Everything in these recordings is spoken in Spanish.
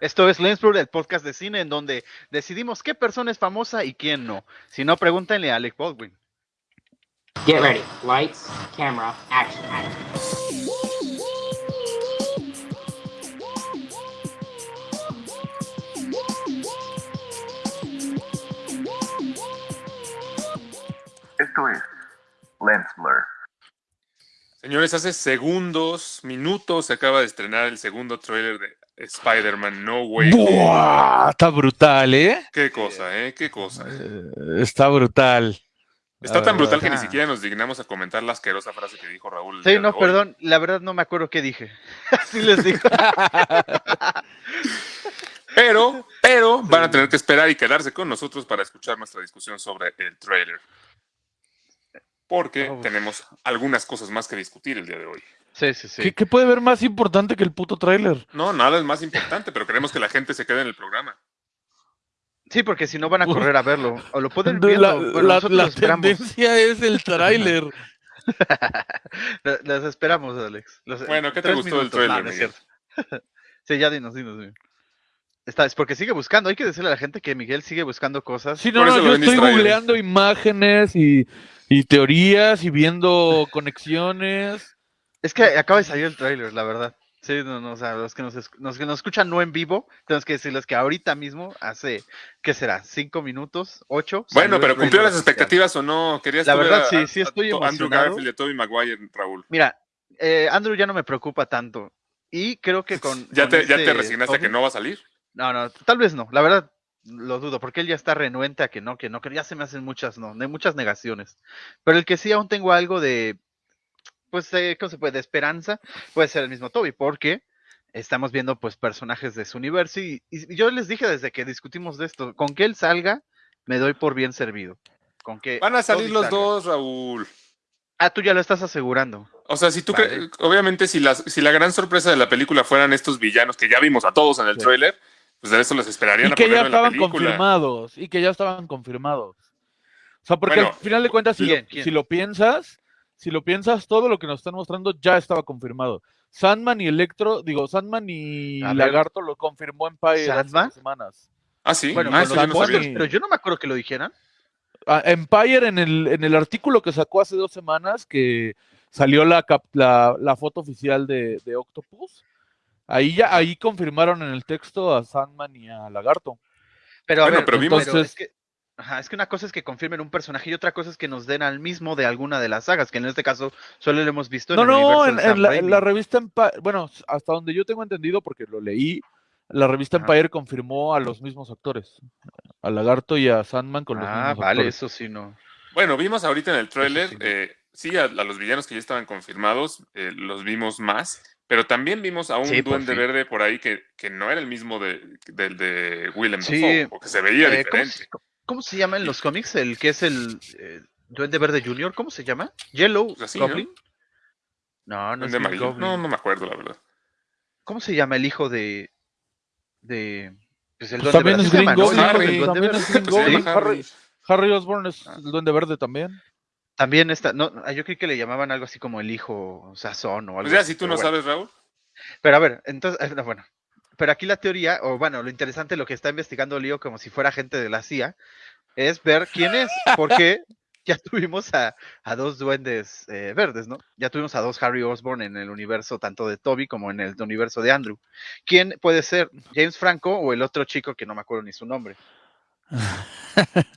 Esto es Lensblur, el podcast de cine en donde decidimos qué persona es famosa y quién no. Si no, pregúntenle a Alec Baldwin. Get ready. Lights, camera, action. Esto es Lensblur. Señores, hace segundos, minutos, se acaba de estrenar el segundo tráiler de Spider-Man No Way. Está brutal, ¿eh? Qué cosa, ¿eh? Qué cosa. Eh, Está brutal. Está tan brutal que ni siquiera nos dignamos a comentar la asquerosa frase que dijo Raúl. Sí, no, perdón, la verdad no me acuerdo qué dije. Así les digo. Pero, pero van a tener que esperar y quedarse con nosotros para escuchar nuestra discusión sobre el trailer. Porque tenemos algunas cosas más que discutir el día de hoy. Sí, sí, sí. ¿Qué, qué puede ver más importante que el puto tráiler? No, nada es más importante, pero queremos que la gente se quede en el programa. Sí, porque si no van a correr a verlo. O lo pueden La, ver. la- Bueno, tendencia es el tráiler. Los esperamos, Alex. Los- Bueno, ¿qué te gustó del tráiler, No, no es cierto. sí, ya dinos, dinos. dinos. Está, es porque sigue buscando. Hay que decirle a la gente que Miguel sigue buscando cosas. Sí, no, no, yo estoy distraído. googleando imágenes y, y teorías y viendo conexiones. Es que acaba de salir el tráiler, la verdad. Sí, no, no, o sea, los que nos, los que nos escuchan no en vivo, tenemos que decirles que ahorita mismo, hace, ¿qué será? ¿Cinco minutos? ¿Ocho? Bueno, pero ¿cumplió las expectativas o no? ¿Querías La verdad, a- sí, sí estoy a Andrew emocionado. Garfield y a Tobey Maguire, Raúl. Mira, eh, Andrew ya no me preocupa tanto. Y creo que con. ¿Ya con te, ya te este resignaste a que no va a salir? No, no, tal vez no. La verdad, lo dudo, porque él ya está renuente a que no, que no, que ya se me hacen muchas, no, de muchas negaciones. Pero el que sí aún tengo algo de, pues, de, ¿cómo se puede? De esperanza, puede ser el mismo Toby, porque estamos viendo, pues, personajes de su universo. Y, y yo les dije desde que discutimos de esto, con que él salga, me doy por bien servido. Con que Van a salir Toby los salga. dos, Raúl. Ah, tú ya lo estás asegurando. O sea, si tú Vale. cre- obviamente si la, si la gran sorpresa de la película fueran estos villanos que ya vimos a todos en el Sí. tráiler, pues de eso los esperarían Y a que ya en la estaban confirmados. Y que ya estaban confirmados. O sea, porque Bueno, al final de cuentas, si, ¿quién? lo, ¿quién? si lo piensas, si lo piensas, todo lo que nos están mostrando ya estaba confirmado. Sandman y Electro, digo, Sandman y. Lagarto lo confirmó Empire hace semanas. Ah, sí. Bueno, ah, yo no sabía. pero yo no me acuerdo que lo dijeran. Ah, Empire en el, en el artículo que sacó hace dos semanas, que salió la, cap- la, la foto oficial de, de Octopus, ahí ya ahí confirmaron en el texto a Sandman y a Lagarto. Pero a Bueno, ver, pero vimos- pero es que, ajá, es que una cosa es que confirmen un personaje y otra cosa es que nos den al mismo de alguna de las sagas, que en este caso solo lo hemos visto en No, el no, en, de en la, en la revista Empire, bueno, hasta donde yo tengo entendido, porque lo leí, la revista Ajá. Empire confirmó a los mismos actores, a Lagarto y a Sandman con los Ah, mismos vale, actores. eso sí no. Bueno, vimos ahorita en el tráiler, sí. eh, sí, a, a los villanos que ya estaban confirmados, eh, los vimos más, pero también vimos a un Sí, duende verde por ahí que, que no era el mismo de, del de Willem Sí, Dafoe, o que se veía Eh, ¿cómo, diferente. Cómo se llama en los cómics el que es el eh, Duende Verde Junior? ¿Cómo se llama? ¿Yellow. Goblin? No, no, es amarillo. Goblin. No, no me acuerdo, la verdad. ¿Cómo se llama el hijo de. de. Pues el Pues Duende también Verde? es ¿Así se Green llama, no? El Duende también Verde. es llama Goblin, Harry. Harry, Harry Osborn es Ah. el Duende Verde también. También está. No, ah, yo creí que le llamaban algo así como el hijo Sazón o algo Pues ya, así, si tú no bueno. sabes, Raúl. Pero a ver, entonces, no, bueno. Pero aquí la teoría, o bueno, lo interesante, lo que está investigando Leo como si fuera gente de la CIA, es ver quién es, porque ya tuvimos a, a dos duendes eh, verdes, ¿no? Ya tuvimos a dos Harry Osborn en el universo tanto de Toby como en el universo de Andrew. ¿Quién puede ser? ¿James Franco o el otro chico que no me acuerdo ni su nombre?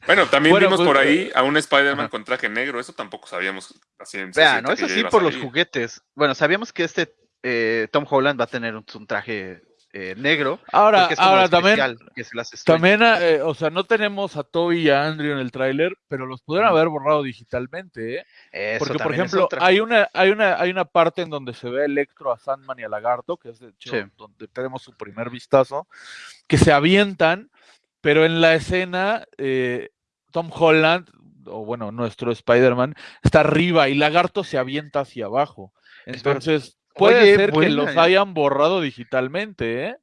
Bueno, también Bueno, vimos pues, por ahí a un Spider-Man con traje negro, eso tampoco sabíamos así en Vean, ¿no? cierta Es que ya así iba a por los juguetes. Bueno, sabíamos que este eh, Tom Holland va a tener un, un traje eh, negro. Ahora, es ahora también, especial, que se las estoy- también, eh, o sea, no tenemos a Toby y a Andrew en el tráiler, pero los pudieron haber borrado digitalmente, ¿eh? Eso Porque, por ejemplo, hay una, hay, una, hay una parte en donde se ve a Electro, a Sandman y a Lagarto, que es de hecho Sí. donde tenemos su primer vistazo, que se avientan, pero en la escena eh, Tom Holland, o bueno, nuestro Spider-Man, está arriba y Lagarto se avienta hacia abajo. Entonces, puede Oye, ser que los ¿eh? hayan borrado digitalmente, ¿eh?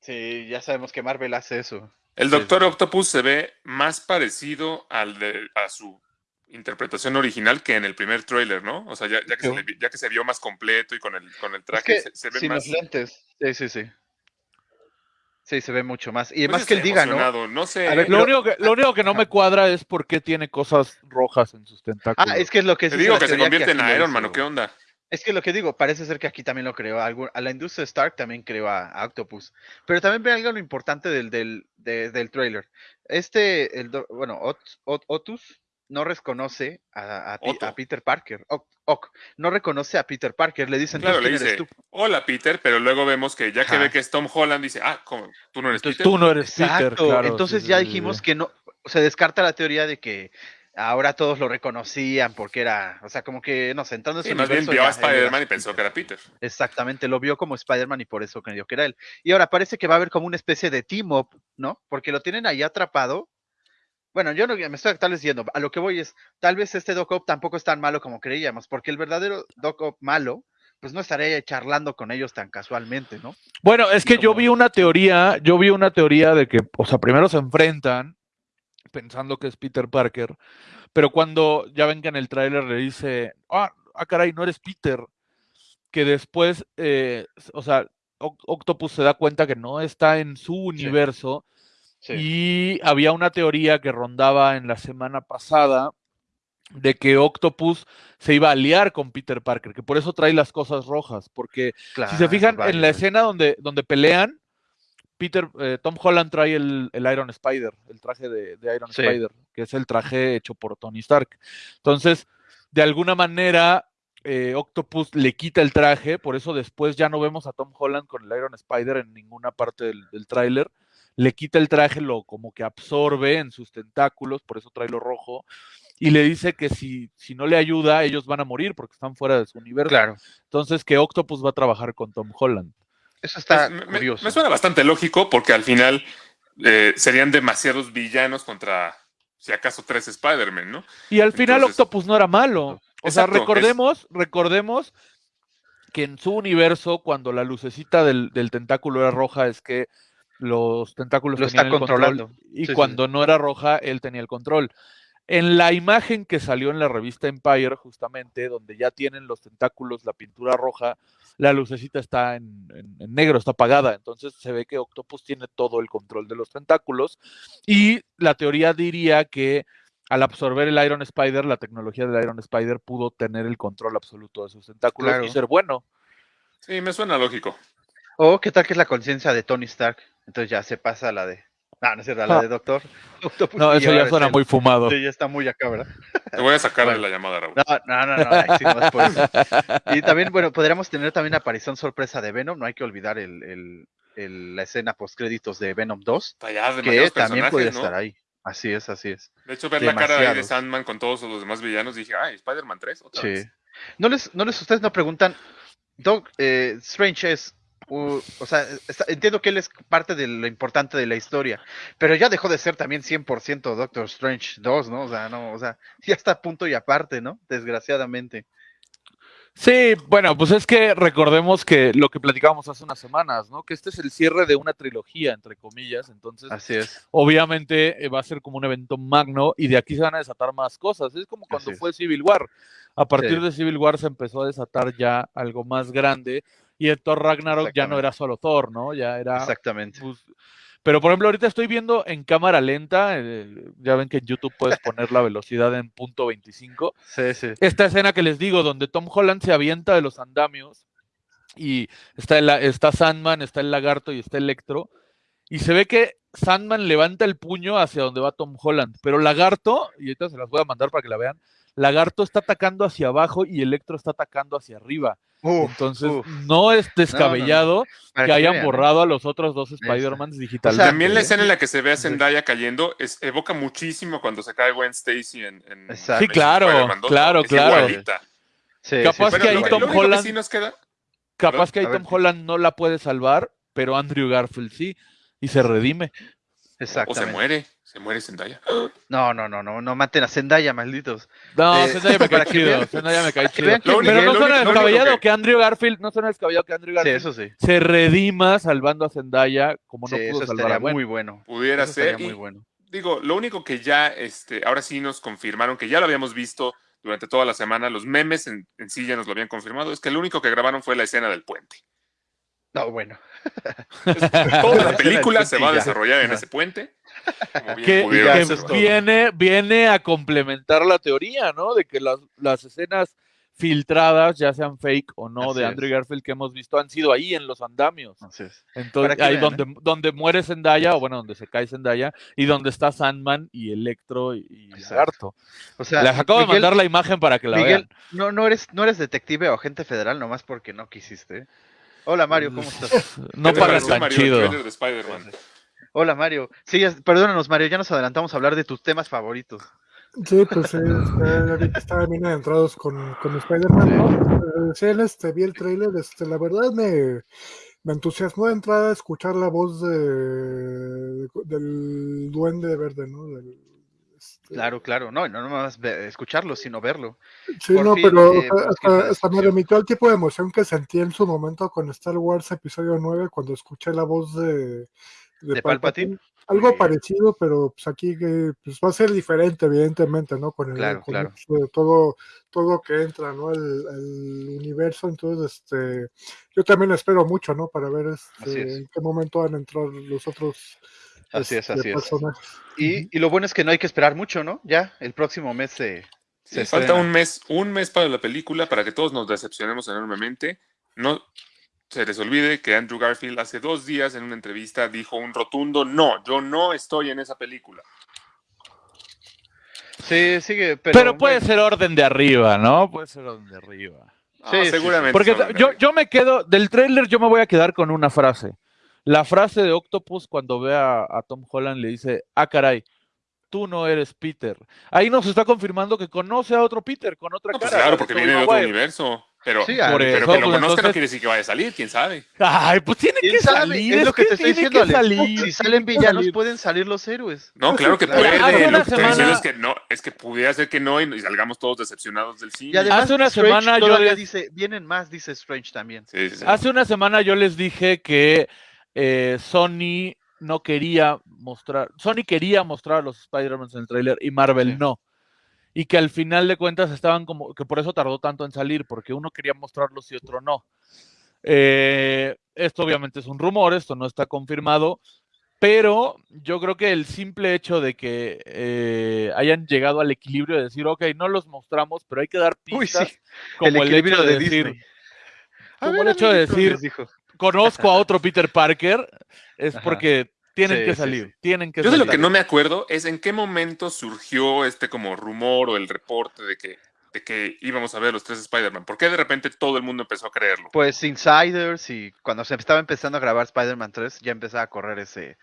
Sí, ya sabemos que Marvel hace eso. El Doctor sí. Octopus se ve más parecido al de, a su interpretación original que en el primer tráiler, ¿no? O sea, ya, ya que se le ya que se vio más completo y con el, con el Es traje, que se, se ve sin más... los lentes. Sí, sí, sí. Sí, se ve mucho más. Y Pues además que él diga, ¿no? No sé. A ver, Lo Pero- único, que, lo único que no me cuadra es por qué tiene cosas rojas en sus tentáculos. Ah, es que es lo que Te digo que se convierte en Iron. Man, ¿o qué onda? Es que lo que digo, parece ser que aquí también lo creó. algún- A la industria Stark también creó a, a Octopus. Pero también ve algo lo importante del, del, de- del trailer. Este, el, do- bueno, Ot- Ot- Otus no reconoce a, Peter Parker. Oc- Oc, no reconoce a Peter Parker. Le dicen, Claro, "¿Tú le eres dice, tú?". hola Peter, pero luego vemos que ya que Ajá. ve que es Tom Holland, dice, ah, ¿cómo? ¿Tú no eres Entonces Peter? tú no eres Peter, Exacto. claro. Entonces sí, ya sí, dijimos sí. que no, se descarta la teoría de que ahora todos lo reconocían porque era, o sea, como que, no sé, entrando en Sí, su más bien vio a Spider-Man y pensó que era Peter. Exactamente, lo vio como Spider-Man y por eso creyó que era él. Y ahora parece que va a haber como una especie de team-up, ¿no? Porque lo tienen ahí atrapado. Bueno, yo no me estoy tal vez yendo. A lo que voy es, tal vez este Doc Ock tampoco es tan malo como creíamos, porque el verdadero Doc Ock malo, pues no estaría charlando con ellos tan casualmente, ¿no? Bueno, es que yo vi una teoría, yo vi una teoría de que, o sea, primero se enfrentan pensando que es Peter Parker, pero cuando ya ven que en el tráiler le dice, ah, ah, caray, no eres Peter, que después, eh, o sea, Oc- Octopus se da cuenta que no está en su universo y había una teoría que rondaba en la semana pasada de que Octopus se iba a aliar con Peter Parker, que por eso trae las cosas rojas, porque si se fijan en la escena donde, donde pelean, Peter, eh, Tom Holland trae el, el Iron Spider, el traje de, de Iron Sí. Spider, que es el traje hecho por Tony Stark. Entonces, de alguna manera, eh, Octopus le quita el traje, por eso después ya no vemos a Tom Holland con el Iron Spider en ninguna parte del, del tráiler. Le quita el traje, lo como que absorbe en sus tentáculos, por eso trae lo rojo, y le dice que si, si no le ayuda, ellos van a morir porque están fuera de su universo. Claro, Entonces, que Octopus va a trabajar con Tom Holland. Eso está Pues, me- me, curioso. me suena bastante lógico porque al final eh, serían demasiados villanos contra, si acaso, tres Spider-Man, ¿no? Y al final Entonces- Octopus no era malo. O sea, es- recordemos, recordemos que en su universo, cuando la lucecita del, del tentáculo era roja, es que los tentáculos Lo tenían está el control, controlando. y Sí, sí, cuando no era roja, él tenía el control. En la imagen que salió en la revista Empire, justamente, donde ya tienen los tentáculos, la pintura roja, la lucecita está en, en- en negro, está apagada. Entonces se ve que Octopus tiene todo el control de los tentáculos. Y la teoría diría que al absorber el Iron Spider, la tecnología del Iron Spider pudo tener el control absoluto de sus tentáculos Claro. y ser bueno. Sí, me suena lógico. O qué tal que es la conciencia de Tony Stark. Entonces ya se pasa a la de. Ah, no es cierto, la Ah. de Doctor Octopus. No, eso ya suena muy fumado. Sí, ya está muy acá, ¿verdad? Te voy a sacar Bueno. de la llamada, Raúl. No, no, no, no, ay, sí, no es por eso. Y también, bueno, podríamos tener también aparición sorpresa de Venom. No hay que olvidar el, el- el- la escena post créditos de Venom 2, Está ya que demasiados también puede ¿no? estar ahí. Así es, así es. De hecho, ver la cara ahí de Demasiados. Sandman con todos los demás villanos, dije, ay, Spider-Man 3, otra Sí. vez. No les, no les, ustedes no preguntan, Doc, eh, Strange es, o sea, está- entiendo que él es parte de lo importante de la historia, pero ya dejó de ser también 100% Doctor Strange 2, ¿no? O sea, no, o sea, ya está a punto y aparte, ¿no? Desgraciadamente. Sí, bueno, pues es que recordemos que lo que platicábamos hace unas semanas, ¿no? Que este es el cierre de una trilogía, entre comillas. Entonces, Así es. obviamente eh, va a ser como un evento magno y de aquí se van a desatar más cosas. Es como cuando Así es. fue Civil War. A partir Sí. de Civil War se empezó a desatar ya algo más grande y el Thor Ragnarok ya no era solo Thor, ¿no? Ya era Exactamente. pues, pero por ejemplo, ahorita estoy viendo en cámara lenta, eh, ya ven que en YouTube puedes poner la velocidad en punto 25. Sí, sí. Esta escena que les digo, donde Tom Holland se avienta de los andamios y está, el- está Sandman, está el lagarto y está Electro, y se ve que Sandman levanta el puño hacia donde va Tom Holland, pero Lagarto, y ahorita se las voy a mandar para que la vean, Lagarto está atacando hacia abajo y Electro está atacando hacia arriba. Uf, Entonces, uf. no es descabellado que hayan vean, borrado a los otros dos Spider-Mans digitalmente. O sea, También la ¿eh? escena en la que se ve a Zendaya cayendo es, evoca muchísimo cuando se cae Gwen Stacy en, en Exacto. Sí, claro, Spider-Man 2, claro, es claro. Sí, Capaz sí, que ahí Tom que Holland- sí nos queda, Capaz que ahí Tom Holland no la puede salvar, pero Andrew Garfield sí, y se redime. o se muere, se muere Zendaya. No, no, no, no, no maten a Zendaya, malditos. No, Eh, Zendaya me cae para que chido, vean- Zendaya me cae chido. único- Pero no suena único- descabellado que- que Andrew Garfield, no suena descabellado que Andrew Sí, Garfield eso sí. se redima salvando a Zendaya como no Sí, pudo eso salvar a muy bueno. Pudiera Eso ser. y- muy bueno. digo, lo único que ya, este, ahora sí nos confirmaron, que ya lo habíamos visto durante toda la semana, los memes en, en sí ya nos lo habían confirmado, es que lo único que grabaron fue la escena del puente. No, bueno. Toda la película se va a desarrollar en ese puente. como bien que, viene, viene a complementar la teoría, ¿no? De que las, las escenas filtradas, ya sean fake o no, Así de es. Andrew Garfield que hemos visto, han sido ahí en los andamios. Así es. Entonces, ahí vean, donde, donde muere Zendaya, o bueno, donde se cae Zendaya, y donde está Sandman y Electro y. Lagarto. O sea, Les acabo de mandar la imagen para que la Miguel, vean. no, no eres, no eres detective o agente federal nomás porque no quisiste. ¿Eh? Hola Mario, ¿cómo estás? No ¿Qué te pagas tan Mario, el chido. de? Hola Mario. Sí, perdónanos Mario, ya nos adelantamos a hablar de tus temas favoritos. Sí, pues sí, este, ahorita estaban bien adentrados con, con Spider-Man, ¿no? Eh, Sí, en este, vi el trailer, este, la verdad me, me entusiasmó de entrada escuchar la voz de, del duende verde, ¿no? Del, Claro, claro, no, no nomás escucharlo, sino verlo. Sí, por no, fin, pero eh, la hasta, hasta me remitió al tipo de emoción que sentí en su momento con Star Wars Episodio 9 cuando escuché la voz de, ¿De Palpatine? Algo Sí. parecido, pero pues aquí que, pues, va a ser diferente, evidentemente, ¿no? Con el Claro, con claro. este, todo, todo que entra, ¿no? El, el universo, entonces, este, yo también espero mucho, ¿no? Para ver este, es. en qué momento van a entrar los otros Así es, este, así es. Y, y lo bueno es que no hay que esperar mucho, ¿no? Ya, el próximo mes se, se Sí, falta estrena. un mes, un mes para la película para que todos nos decepcionemos enormemente. No se les olvide que Andrew Garfield hace dos días en una entrevista dijo un rotundo no, yo no estoy en esa película. Sí, sigue, pero, Pero, puede bueno, ser orden de arriba, ¿no? Puede ser orden de arriba. Ah, Sí, seguramente. Porque yo, yo me quedo, del tráiler yo me voy a quedar con una frase. La frase de Octopus cuando ve a, a Tom Holland le dice, ah, caray, tú no eres Peter. Ahí nos está confirmando que conoce a otro Peter con otra No, pues cara. claro, la porque viene de otro Maguire. universo. Pero, Sí, pero que lo pues, conozca no quiere decir que vaya a salir, quién sabe. Ay, pues tiene ¿quién que sabe? salir. Es lo que te estoy diciendo, salir, Si salen villanos, salir. pueden salir los héroes. No, claro que Claro. puede. Hace Lo que una estoy diciendo semana- es que no, es que pudiera ser que no y, y salgamos todos decepcionados del cine. Y además, Hace una Strange semana yo les- dice, vienen más, dice Strange también. Sí, sí, sí. Hace una semana yo les dije que eh, Sony no quería mostrar, Sony quería mostrar a los Spider-Man en el tráiler y Marvel Sí. no. Y que al final de cuentas estaban como, que por eso tardó tanto en salir, porque uno quería mostrarlos y otro no. Eh, esto obviamente es un rumor, esto no está confirmado, pero yo creo que el simple hecho de que eh, hayan llegado al equilibrio de decir, ok, no los mostramos, pero hay que dar Uy, sí. pistas, como el, equilibrio hecho de, de decir, Disney. Como ver, el hecho de decir, dijo. Conozco a otro Peter Parker, es Ajá. porque tienen Sí, que salir, sí. tienen que Yo de lo que no me acuerdo es en qué momento surgió este como rumor o el reporte de que, de que íbamos a ver los tres Spider-Man. ¿Por qué de repente todo el mundo empezó a creerlo? Pues Insiders y cuando se estaba empezando a grabar Spider-Man 3 ya empezaba a correr ese,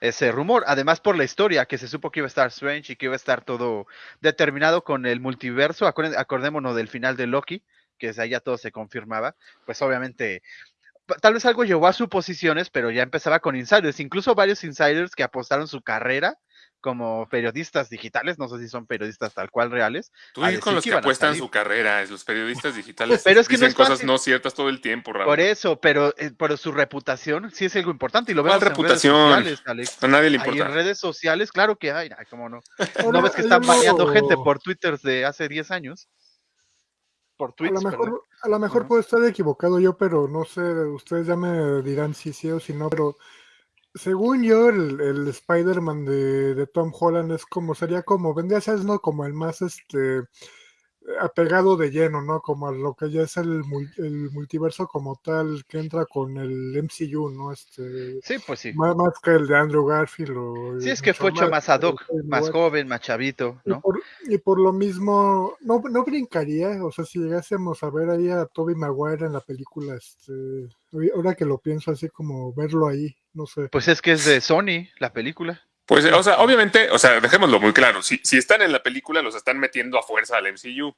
ese rumor. Además por la historia, que se supo que iba a estar Strange y que iba a estar todo determinado con el multiverso. Acordémonos del final de Loki, que desde ahí ya todo se confirmaba. Pues obviamente, tal vez algo llevó a suposiciones, pero ya empezaba con Insiders. Incluso varios Insiders que apostaron su carrera como periodistas digitales, no sé si son periodistas tal cual reales. Tú decir con los que apuestan su carrera, los periodistas digitales Pero es que no dicen es cosas no ciertas todo el tiempo, Raúl. Por eso, pero, eh, pero su reputación sí es algo importante y lo ¿Cuál vemos en reputación? redes sociales, Alex. A nadie le Ahí en importa. redes sociales, claro que hay, ay, cómo no. ¿No ves que están baneando gente por Twitter de hace 10 años? Por A lo perdón. mejor, a lo mejor Ajá. puedo estar equivocado yo, pero no sé, ustedes ya me dirán si sí o si no, pero según yo, el, el Spider-Man de, de Tom Holland es como, sería como, vendría a ser, ¿no? Como el más, este, apegado de lleno, ¿no? Como a lo que ya es el, el multiverso como tal, que entra con el MCU, ¿no? Este, Sí, pues sí. más, más que el de Andrew Garfield o... Sí, es que fue hecho más ad hoc, más joven, más chavito, Y ¿no? por, y por lo mismo, no, no brincaría, o sea, si llegásemos a ver ahí a Toby Maguire en la película, este, ahora que lo pienso así como verlo ahí, no sé. Pues es que es de Sony, la película. Pues, o sea, obviamente, o sea, dejémoslo muy claro. Si, si están en la película, los están metiendo a fuerza al MCU.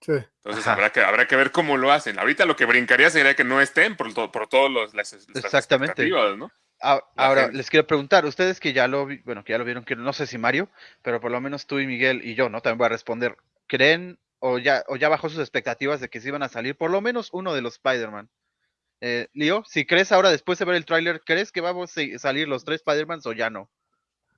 Sí. Entonces Ajá. habrá que, habrá que ver cómo lo hacen. Ahorita lo que brincaría sería que no estén por, to- por todas las, las Exactamente. expectativas, ¿no? Ah, Ahora, les quiero preguntar, ustedes que ya lo vi- bueno, que ya lo vieron, que no sé si Mario, pero por lo menos tú y Miguel y yo, ¿no? También voy a responder. ¿Creen o ya, o ya bajó sus expectativas de que se iban a salir por lo menos uno de los Spider-Man? Eh, Leo, si crees ahora después de ver el tráiler, ¿crees que vamos a salir los tres Spider-Man o ya no?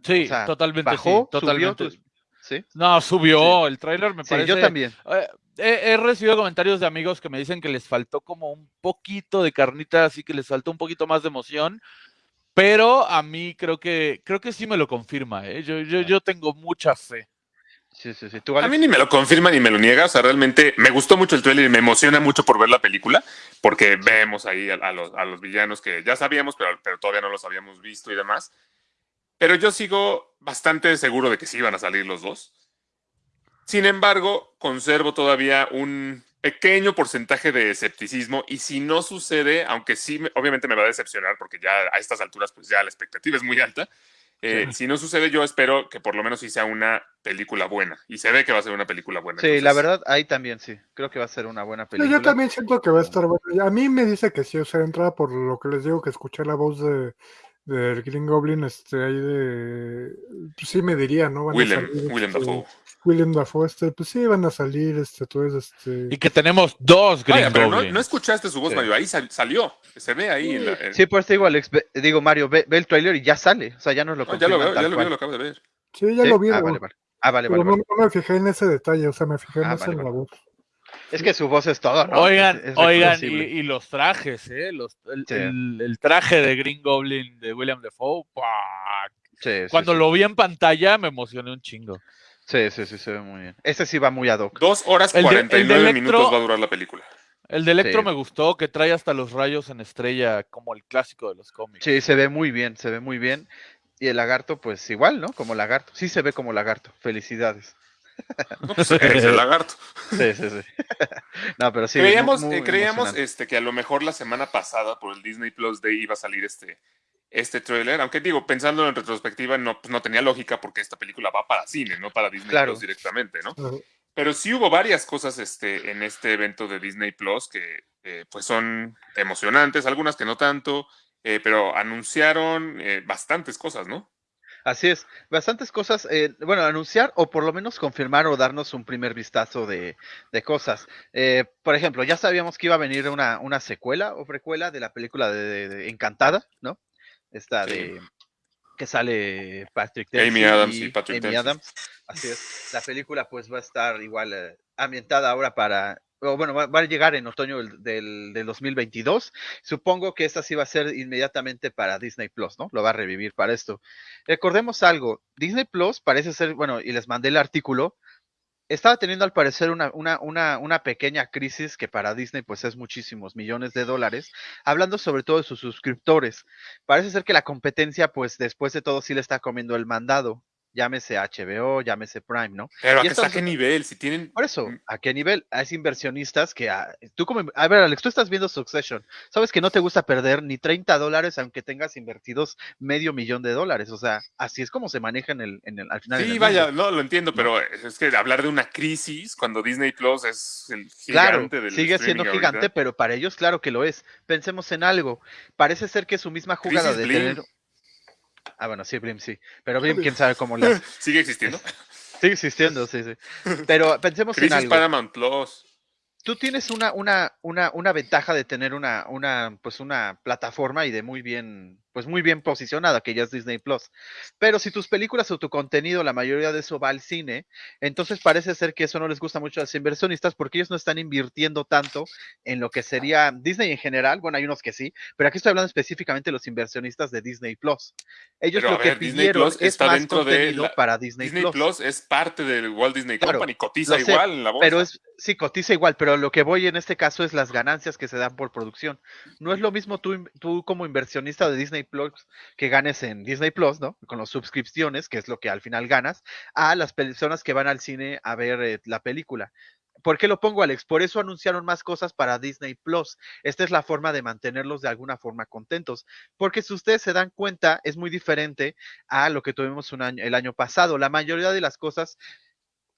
Sí, o sea, totalmente ¿Bajó? sí, totalmente. ¿Subió? tus- ¿sí? No, subió. El tráiler me Sí, parece. yo también. Eh, he, he recibido comentarios de amigos que me dicen que les faltó como un poquito de carnita, así que les faltó un poquito más de emoción. Pero a mí creo que creo que sí me lo confirma. ¿eh? Yo, yo, yo tengo mucha fe. Sí, sí, sí. ¿Tú, A mí ni me lo confirma ni me lo niega. O sea, realmente me gustó mucho el trailer y me emociona mucho por ver la película, porque vemos ahí a, a los, a los villanos que ya sabíamos, pero, pero todavía no los habíamos visto y demás. Pero yo sigo bastante seguro de que sí iban a salir los dos. Sin embargo, conservo todavía un pequeño porcentaje de escepticismo y si no sucede, aunque sí, me- obviamente me va a decepcionar porque ya a estas alturas pues ya la expectativa es muy alta, eh, si no sucede yo espero que por lo menos sí sea una película buena y se ve que va a ser una película buena. Sí, la entonces- verdad, ahí también sí. Creo que va a ser una buena película. yo también siento que va a estar bueno. A mí me dice que sí, o sea, entrada por lo que les digo que escuché la voz de del Green Goblin, este, ahí de, pues sí me diría, ¿no? Van a William, salir, William este, Dafoe. William Dafoe, este, pues sí, van a salir, este, entonces, este, Y que tenemos dos Green Vaya, pero no, Goblins. no escuchaste su voz, Sí. Mario. Ahí sal- salió. Se ve ahí. en la- en- Sí, pues te digo, Alex, ve- digo, Mario, ve, ve el trailer y ya sale. O sea, ya nos lo No, ya lo veo, ya lo, veo, lo acabo de ver. sí, ya ¿Sí? lo vi, Ah, vale, vale. Ah, vale, vale, no, vale. no me fijé en ese detalle, o sea, me fijé Ah, más vale, en la voz. Es que su voz es todo, ¿no? Oigan, Es- es oigan, y, y los trajes, ¿eh? Los, el, Sí. el- el traje de Green Goblin de William Defoe. Sí, sí, Cuando sí. lo vi en pantalla me emocioné un chingo. Sí, sí, sí, se ve muy bien. Ese sí va muy ad hoc. Dos horas de 49 Electro- minutos va a durar la película. El de Electro Sí. me gustó, que trae hasta los rayos en estrella, como el clásico de los cómics. Sí, se ve muy bien, se ve muy bien. Y el lagarto, pues igual, ¿no? Como lagarto. Sí se ve como lagarto. Felicidades. No, pues, es el lagarto. Sí, sí, sí. no, pero sí. creíamos muy- muy eh, creíamos este, que a lo mejor la semana pasada por el Disney Plus Day iba a salir este, este trailer. Aunque digo, pensando en retrospectiva, no, pues, no tenía lógica porque esta película va para cine, no para Disney Claro. Plus directamente, ¿no? Pero sí hubo varias cosas este, en este evento de Disney Plus que eh, pues son emocionantes, algunas que no tanto, eh, pero anunciaron eh, bastantes cosas, ¿no? Así es, bastantes cosas, eh, bueno, anunciar o por lo menos confirmar o darnos un primer vistazo de, de cosas. Eh, por ejemplo, ya sabíamos que iba a venir una, una secuela o precuela de la película de, Encantada, ¿no? Esta Sí. de que sale Patrick Amy Dempsey Adams y Patrick Amy. Adams. Así es. La película pues va a estar igual eh, ambientada ahora para, o bueno, va, a llegar en otoño del, del, del 2022. Supongo que esta sí va a ser inmediatamente para Disney Plus, ¿no? Lo va a revivir para esto. Recordemos algo, Disney Plus parece ser, bueno, y les mandé el artículo, estaba teniendo al parecer una, una pequeña crisis que para Disney pues es muchísimos millones de dólares, hablando sobre todo de sus suscriptores. Parece ser que la competencia pues después de todo sí le está comiendo el mandado. Llámese HBO, llámese Prime, ¿no? Pero ¿a Y qué, nivel? Si tienen... Por eso. ¿a qué nivel? Es inversionistas que, ah, tú como, a ver, Alex, tú estás viendo Succession, sabes que no te gusta perder ni 30 dólares aunque tengas invertidos medio millón de dólares, o sea, así es como se maneja en el, en el, al final. Sí, vaya, mundo. no lo entiendo, pero es que hablar de una crisis cuando Disney Plus es el Claro, gigante del sigue siendo gigante, pero para ellos claro que lo es. Pensemos en algo, parece ser que su misma jugada Crisis de Blim. tener... Ah, bueno, sí, Blim, sí, pero Blim, quién sabe cómo le hace. Sigue existiendo. Sigue existiendo, sí, sí. Pero pensemos en Crisis algo. Paramount Plus. tú tienes una, una, una, una ventaja de tener una, una, pues una plataforma y de muy bien, pues muy bien posicionada, que ya es Disney Plus. Pero si tus películas o tu contenido, la mayoría de eso va al cine, entonces parece ser que eso no les gusta mucho a los inversionistas porque ellos no están invirtiendo tanto en lo que sería Disney en general. Bueno, hay unos que sí, pero aquí estoy hablando específicamente de los inversionistas de Disney Plus. Ellos Pero, lo que ver, Disney pidieron Plus es más contenido la- para Disney, Disney Plus. Plus es parte del Walt Disney Claro, Company, cotiza sé, igual en la bolsa. Pero es, sí, cotiza igual, pero lo que voy en este caso es las ganancias que se dan por producción. No es lo mismo tú, tú como inversionista de Disney Plus que ganes en Disney Plus, ¿no? Con las suscripciones, que es lo que al final ganas, a las personas que van al cine a ver eh, la película. ¿Por qué lo pongo, Alex? Por eso anunciaron más cosas para Disney Plus. Esta es la forma de mantenerlos de alguna forma contentos. Porque si ustedes se dan cuenta, es muy diferente a lo que tuvimos el año pasado. La mayoría de las cosas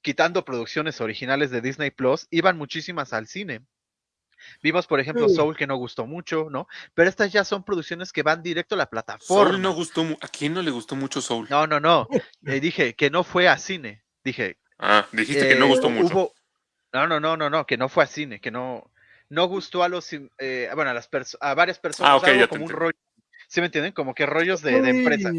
quitando producciones originales de Disney Plus, iban muchísimas al cine. Vimos, por ejemplo, Sí. Soul, que no gustó mucho, ¿no? Pero estas ya son producciones que van directo a la plataforma. Soul no gustó. ¿A quién no le gustó mucho Soul? No, no, no. Eh, dije que no fue a cine. Dije. Ah, dijiste que no eh, gustó mucho. hubo- No, no, no, no, no, que no fue a cine, que no, no gustó a los, eh, bueno, a las perso- a varias personas, Ah, algo ya te como un rollo. ¿Sí me entienden? Como que rollos de, de empresa.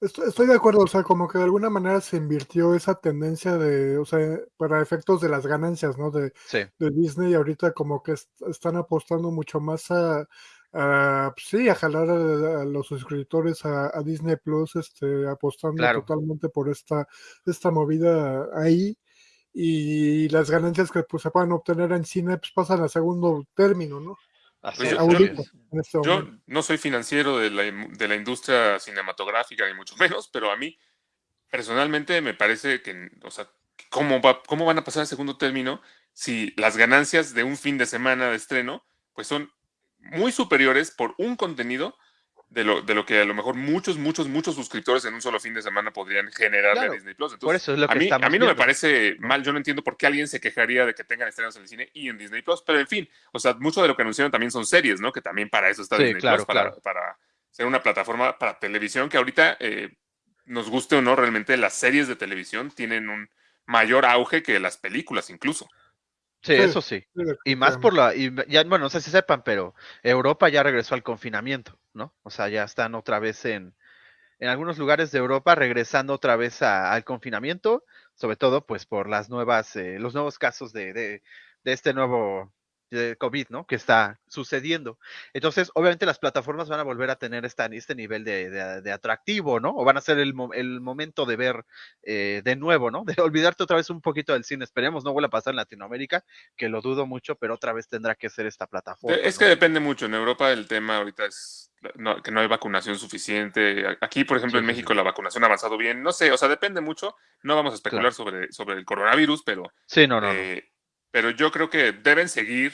Estoy, estoy de acuerdo, o sea, como que de alguna manera se invirtió esa tendencia de, o sea, para efectos de las ganancias, ¿no? De, Sí, de Disney ahorita como que est- están apostando mucho más a, a, pues sí, a jalar a, a los suscriptores a, a Disney Plus, este, apostando Claro. totalmente por esta, esta movida ahí y las ganancias que pues, se puedan obtener en cine pues pasan a segundo término, ¿no? Pues es, yo- este Yo no soy financiero de la, de la industria cinematográfica, ni mucho menos, pero a mí personalmente me parece que, o sea, ¿cómo, va, ¿cómo van a pasar al segundo término si las ganancias de un fin de semana de estreno pues son muy superiores por un contenido de lo, de lo que a lo mejor muchos, muchos, muchos suscriptores en un solo fin de semana podrían generar Claro, de Disney Plus? Por Entonces, eso es lo a que mí, estamos a mí no me parece mal, yo no entiendo por qué alguien se quejaría de que tengan estrenos en el cine y en Disney Plus, pero en fin, o sea, mucho de lo que anunciaron también son series, ¿no? Que también para eso está Sí, Disney claro, Plus, para, claro. para ser una plataforma para televisión que ahorita, eh, nos guste o no, realmente las series de televisión tienen un mayor auge que las películas incluso. Sí, eso sí. Y más por la, y ya, bueno, no sé si sepan, pero Europa ya regresó al confinamiento, ¿no? O sea, ya están otra vez en, en algunos lugares de Europa regresando otra vez a- al confinamiento, sobre todo pues por las nuevas, eh, los nuevos casos de, de, de este nuevo de COVID, ¿no? Que está sucediendo. Entonces, obviamente las plataformas van a volver a tener esta, este nivel de, de- de atractivo, ¿no? O van a ser el, el momento de ver eh, de nuevo, ¿no? De olvidarte otra vez un poquito del cine. Esperemos no vuelva a pasar en Latinoamérica, que lo dudo mucho, pero otra vez tendrá que ser esta plataforma. Es ¿no? que depende mucho. En Europa el tema ahorita es no- que no hay vacunación suficiente. Aquí, por ejemplo, Sí, en México sí. la vacunación ha avanzado bien. No sé, o sea, depende mucho. No vamos a especular sobre, sobre el coronavirus, pero, Sí, no, no, no. Pero yo creo que deben seguir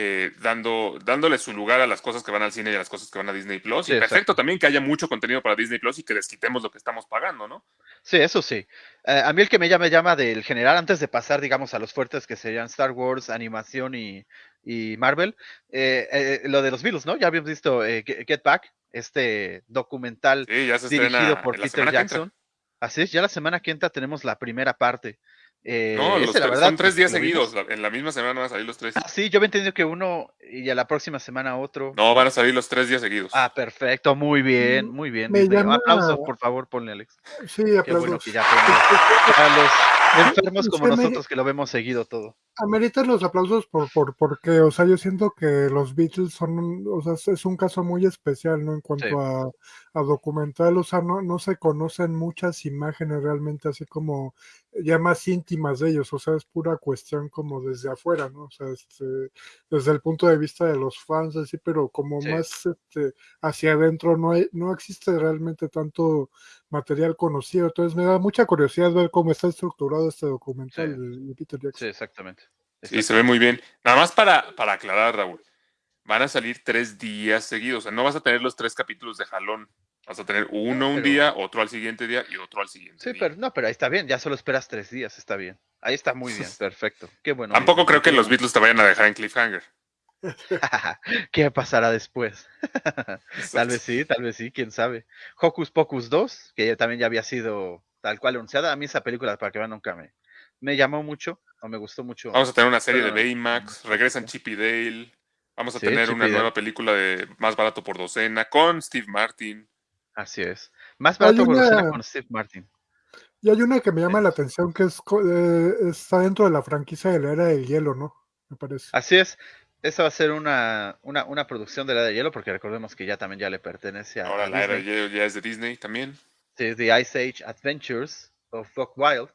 eh, dando, dándole su lugar a las cosas que van al cine y a las cosas que van a Disney Plus. Sí, y perfecto exacto. también que haya mucho contenido para Disney Plus y que desquitemos lo que estamos pagando, ¿no? Sí, eso sí. Eh, a mí el que me llama, del general, antes de pasar, digamos, a los fuertes que serían Star Wars, animación y, y Marvel, eh, eh, lo de los Beatles, ¿no? Ya habíamos visto eh, Get Back, este documental Sí, dirigido por Peter. Jackson. Así es, ya la semana que entra tenemos la primera parte. Eh, No, los la verdad, son tres pues, días vimos. seguidos. En la misma semana van a salir los tres. Ah, sí, yo había entendido que uno y a la próxima semana otro. No, van a salir los tres días seguidos. Ah, perfecto, muy bien, Mm, muy bien. me Disney. llama- Aplausos, por favor, ponle Alex. Sí, Qué aplausos. bueno que ya. Para los enfermos como nosotros que lo vemos seguido todo. Ameritan los aplausos por, por, porque, o sea, yo siento que los Beatles son, un- o sea, es- un caso muy especial, ¿no? En cuanto Sí. a, a documental, o sea, no, no se conocen muchas imágenes realmente así como ya más íntimas de ellos, o sea, es pura cuestión como desde afuera, ¿no? O sea, este, desde el punto de vista de los fans, así, pero como Sí. más este, hacia adentro no hay, no existe realmente tanto material conocido, entonces me da mucha curiosidad ver cómo está estructurado este documental Sí. de Peter Jackson. Sí, exactamente. Sí, se ve muy bien. Nada más para, para aclarar, Raúl. Van a salir tres días seguidos. O sea, no vas a tener los tres capítulos de jalón. Vas a tener uno un día, otro al siguiente día y otro al siguiente Sí, día. pero no, pero ahí está bien, ya solo esperas tres días, está bien. Ahí está muy bien, perfecto. Qué bueno. Tampoco creo que los. Beatles te vayan a dejar en cliffhanger. ¿Qué pasará después? tal vez sí, tal vez sí, quién sabe. Hocus Pocus 2, que también ya había sido tal cual anunciada. A mí esa película, para que vean, nunca me, me llamó mucho, o me gustó mucho. Vamos a tener una serie de Baymax. Regresan Chip y Dale. Vamos a Sí, tener Chip una nueva película de más barato por docena con Steve Martin. Así es. Más barato por una- docena con Steve Martin. Y hay una que me llama Sí. la atención que es, eh, está dentro de la franquicia de la era del hielo, ¿no? Me parece. Así es. Esa va a ser una, una, una producción de la de hielo, porque recordemos que ya también ya le pertenece a, Ahora a la era Disney. ya, ya es de Disney también. Sí, es The Ice Age Adventures of Buck Wild,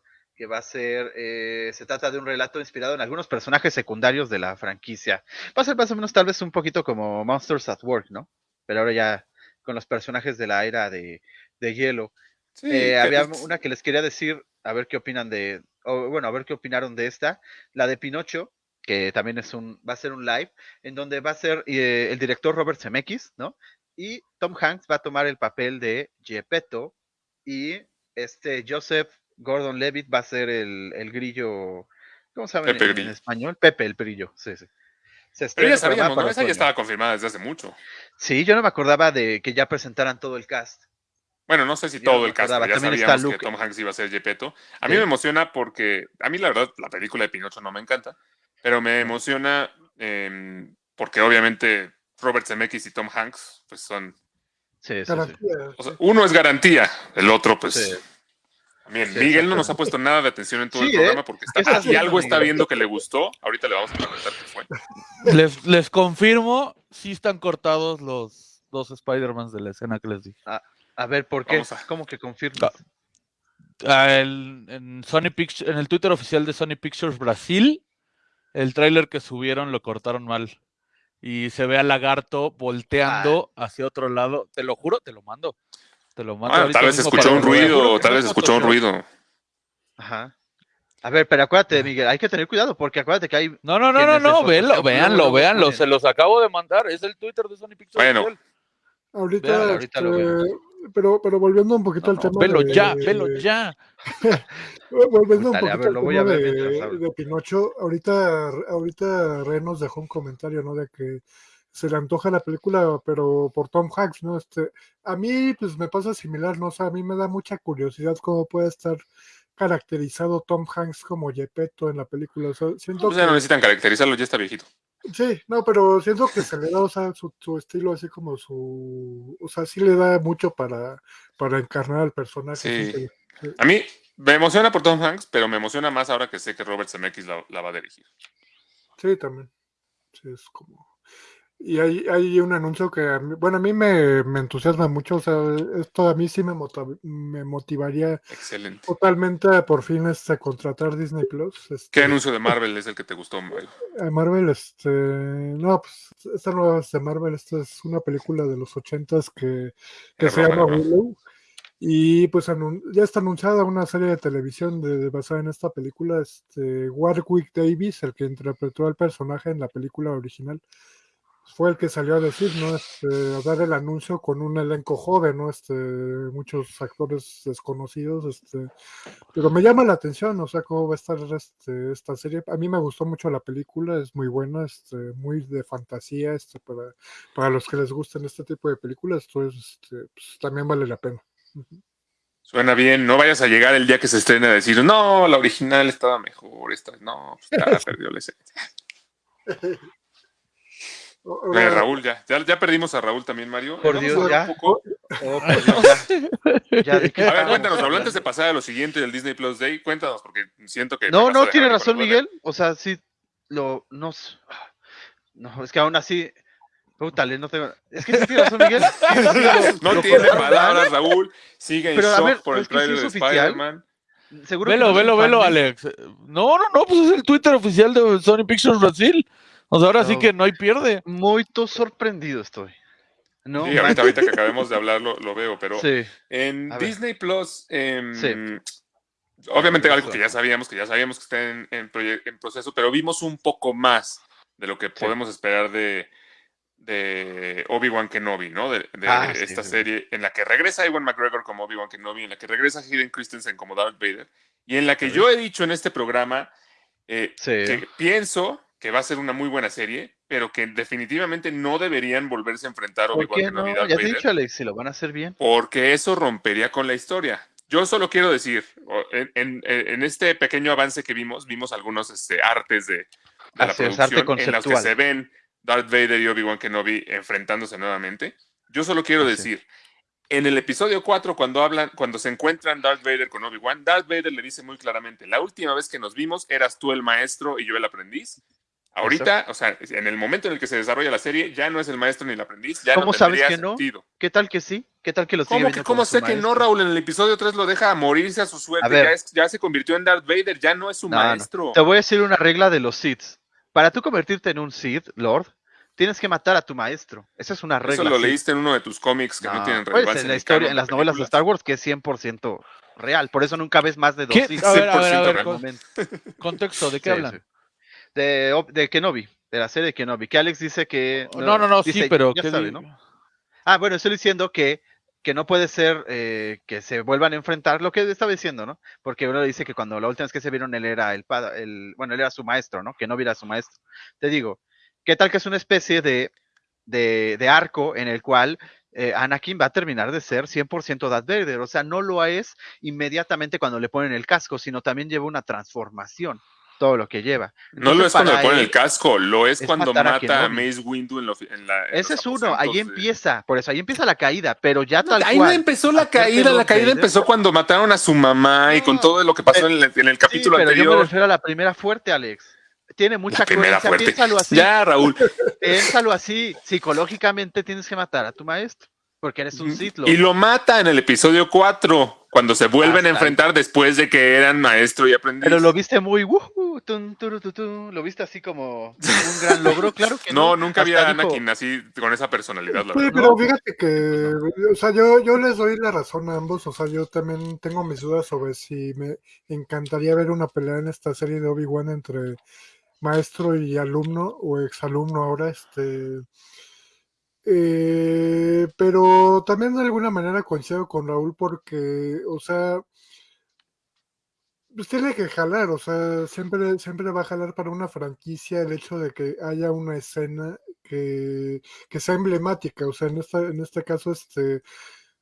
que va a ser, eh, se trata de un relato inspirado en algunos personajes secundarios de la franquicia. Va a ser más o menos tal vez un poquito como Monsters at Work, ¿no? Pero ahora ya con los personajes de la era de, de hielo. Sí, Eh, había una que les quería decir, a ver qué opinan de, bueno, a ver qué opinaron de esta, la de Pinocho, que también es un, va a ser un live, en donde va a ser eh, el director Robert Zemeckis, ¿no? Y Tom Hanks va a tomar el papel de Gepetto y este Joseph Gordon-Levitt va a ser el, el grillo, ¿cómo se llama en- Pepe en, Grillo. español? Pepe el grillo, sí, sí. Se Pero ya sabíamos, ¿no? Esa ya estaba confirmada desde hace mucho. Sí, yo no me acordaba de que ya presentaran todo el cast. Bueno, no sé si Yo todo el cast, pero ya También está sabíamos que Tom Hanks iba a ser Gepetto. A mí Sí. me emociona porque, a mí la verdad, la película de Pinocho no me encanta, pero me emociona em, porque obviamente Robert Zemeckis y Tom Hanks pues son, Sí, sí. O sea, uno es garantía, el otro, pues. Sí, Miguel no nos ha puesto nada de atención en todo Sí, el ¿eh? programa porque ¿Qué está, si algo está viendo que le gustó, ahorita le vamos a preguntar qué fue. Les, les confirmo, sí están cortados los dos Spider-Mans de la escena que les dije. A ver, ¿por qué? A- ¿Cómo que confirmas? Ah, el- en, Sony Pictures, en el Twitter oficial de Sony Pictures Brasil, el tráiler que subieron lo cortaron mal. Y se ve a Lagarto volteando hacia otro lado. Te lo juro, te lo mando. Te lo mando. Ah, tal vez escuchó un ruido, tal vez es escuchó un ruido. Ajá. A ver, pero acuérdate, Miguel, hay que tener cuidado porque acuérdate que hay. No, no, no, no, no, véanlo, véanlo, véanlo. Se los acabo de mandar. Es el Twitter de Sony Pictures Bueno. Ahorita, Véalo, ahorita lo este, pero, pero volviendo un poquito No, al no, tema velo de, ya, velo ya. Volviendo un Dale, poquito ver, al lo voy a tema ver de, de Pinocho, ahorita, ahorita Ren nos dejó un comentario, ¿no? De que se le antoja la película, pero por Tom Hanks, ¿no? Este, a mí, pues me pasa similar, ¿no? O sea, a mí me da mucha curiosidad cómo puede estar caracterizado Tom Hanks como Gepetto en la película. O sea, siento Pues ya no necesitan caracterizarlo, ya está viejito. Sí, no, pero siento que se le da, o sea, su, su estilo así como su, o sea, sí le da mucho para, para encarnar al personaje. Sí. A mí me emociona por Tom Hanks, pero me emociona más ahora que sé que Robert Zemeckis la, la va a dirigir. Sí, también. Sí, es como. Y hay, hay un anuncio que, a mí- bueno, a mí me, me entusiasma mucho, o sea, esto a mí sí me, me motivaría Excelente. totalmente a por fin este, contratar Disney Plus. Este, ¿Qué anuncio de Marvel es el que te gustó, Mario? a Marvel, este, no, pues esta nueva es de Marvel, esta es una película de los ochentas que, que se llama ¿no? Willow. Y pues ya está anunciada una serie de televisión de, de- basada en esta película. Este, Warwick Davis, el que interpretó al personaje en la película original, fue el que salió a decir, ¿no? Este, a dar el anuncio con un elenco joven, ¿no? Este, muchos actores desconocidos, este, pero me llama la atención, o sea, cómo va a estar este, esta serie. A mí me gustó mucho la película, es muy buena, este, muy de fantasía, este, para, para los que les gustan este tipo de películas, entonces este, pues, también vale la pena. Suena bien, no vayas a llegar el día que se estrene a decir, no, la original estaba mejor, esta, no, pues ya perdió la esencia. Eh, Raúl, ya, ya, ya perdimos a Raúl también, Mario. Por Dios, ya. un poco- Oh, por Dios, ya. Ya, ¿de qué A ver, cuéntanos, Raúl, hablando? antes de pasar a lo siguiente del Disney Plus Day, cuéntanos, porque siento que... No, no, tiene razón. Miguel. O sea, sí, lo, no, es que aún así, pútale, no tengo, es que sí tiene razón, Miguel. No lo tiene palabras. Raúl. Sigue en Pero, shock ver, por el sí trailer de oficial. Spider-Man. Seguro que Velo, no velo, velo. Alex. No, no, no, pues es el Twitter oficial de Sony Pictures Brasil. O sea, ahora sí que no hay pierde. Muy to- sorprendido estoy. No, sí, ahorita, ahorita que acabemos de hablar lo, lo veo, pero Sí, en A ver. Disney Plus, em, Sí. obviamente algo que ya sabíamos, que ya sabíamos que está en, en proceso, pero vimos un poco más de lo que podemos esperar de, de Obi-Wan Kenobi, ¿no? De, de Ah, esta sí, sí. serie en la que regresa Ewan McGregor como Obi-Wan Kenobi, en la que regresa Hayden Christensen como Darth Vader, y en la que Sí. yo he dicho en este programa eh, sí. que pienso que va a ser una muy buena serie, pero que definitivamente no deberían volverse a enfrentar ¿Por Obi-Wan qué no? Darth Ya te he dicho, Alex, si lo van a hacer bien. porque eso rompería con la historia. Yo solo quiero decir, en, en- en este pequeño avance que vimos, vimos algunos este, artes de, de la es, producción en los que se ven Darth Vader y Obi-Wan Kenobi enfrentándose nuevamente. Yo solo quiero Así. decir, en el episodio 4, cuando hablan, cuando se encuentran Darth Vader con Obi-Wan, Darth Vader le dice muy claramente, la última vez que nos vimos eras tú el maestro y yo el aprendiz. Ahorita, o sea, en el momento en el que se desarrolla la serie, ya no es el maestro ni el aprendiz, ya ¿Cómo no sabes que no? sentido. ¿Qué tal que sí? ¿Qué tal que lo sigue ¿Cómo, que, sé que no? Raúl? En el episodio 3 lo deja morirse a su suerte. A ver. ya, es- ya se convirtió en Darth Vader, ya no es su No, no. maestro. Te voy a decir una regla de los Siths. Para tú convertirte en un Sith, Lord, tienes que matar a tu maestro. Esa es una regla. Eso lo Sith. leíste en uno de tus cómics que no, No, tienen pues, relevancia. en la historia, en las novelas de. Star Wars, que es 100% real. Por eso nunca ves más de dos. Sith. A ver, a ver, a 100% ver, real. con- momento. contexto, ¿de qué Sí, hablan? sí. De, de Kenobi, de la serie de Kenobi, que Alex dice que... No, no, no, sí, dice- pero ya ¿qué sabe, ¿no? Ah, bueno, estoy diciendo que, que no puede ser eh, que se vuelvan a enfrentar lo que estaba diciendo, ¿no? Porque uno dice que cuando la última vez que se vieron él era el, pa- el bueno, él era su maestro, ¿no? Que no viera su maestro. Te digo, ¿qué tal que es una especie de, de, de arco en el cual eh, Anakin va a terminar de ser 100% Darth Vader? O sea, no lo es inmediatamente cuando le ponen el casco, sino también lleva una transformación. Todo lo que lleva. No lo es cuando le ponen el casco, lo es, es cuando a mata a. Mace Windu en, lo- en la. en Ese es uno, ahí de- empieza, por eso ahí empieza la caída, pero ya No, tal ahí cual. no empezó la caída, la caída empezó cuando mataron a su mamá y con todo lo que pasó en el, en el Sí, capítulo pero yo me anterior. refiero a la primera fuerte, Alex. Tiene mucha La primera coherencia, fuerte. piénsalo así. Ya, Raúl. Piénsalo así, psicológicamente tienes que matar a tu maestro, porque eres un Sith Lord. Y lo mata en el episodio 4, cuando se vuelven a enfrentar después de que eran maestro y aprendiz. Pero lo viste muy wuhu, tun, turu, tu, tu, lo viste así como un gran logro, claro que no. no, nunca había Hasta dijo- Anakin así con esa personalidad, la Sí, verdad. pero fíjate que, o sea, yo, yo les doy la razón a ambos, o sea, yo también tengo mis dudas sobre si me encantaría ver una pelea en esta serie de Obi-Wan entre maestro y alumno, o exalumno ahora, este... eh, pero también de alguna manera coincido con Raúl porque, o sea, pues tiene que jalar, o sea, siempre, siempre va a jalar para una franquicia el hecho de que haya una escena que, que sea emblemática, o sea, en, esta, en este caso, este,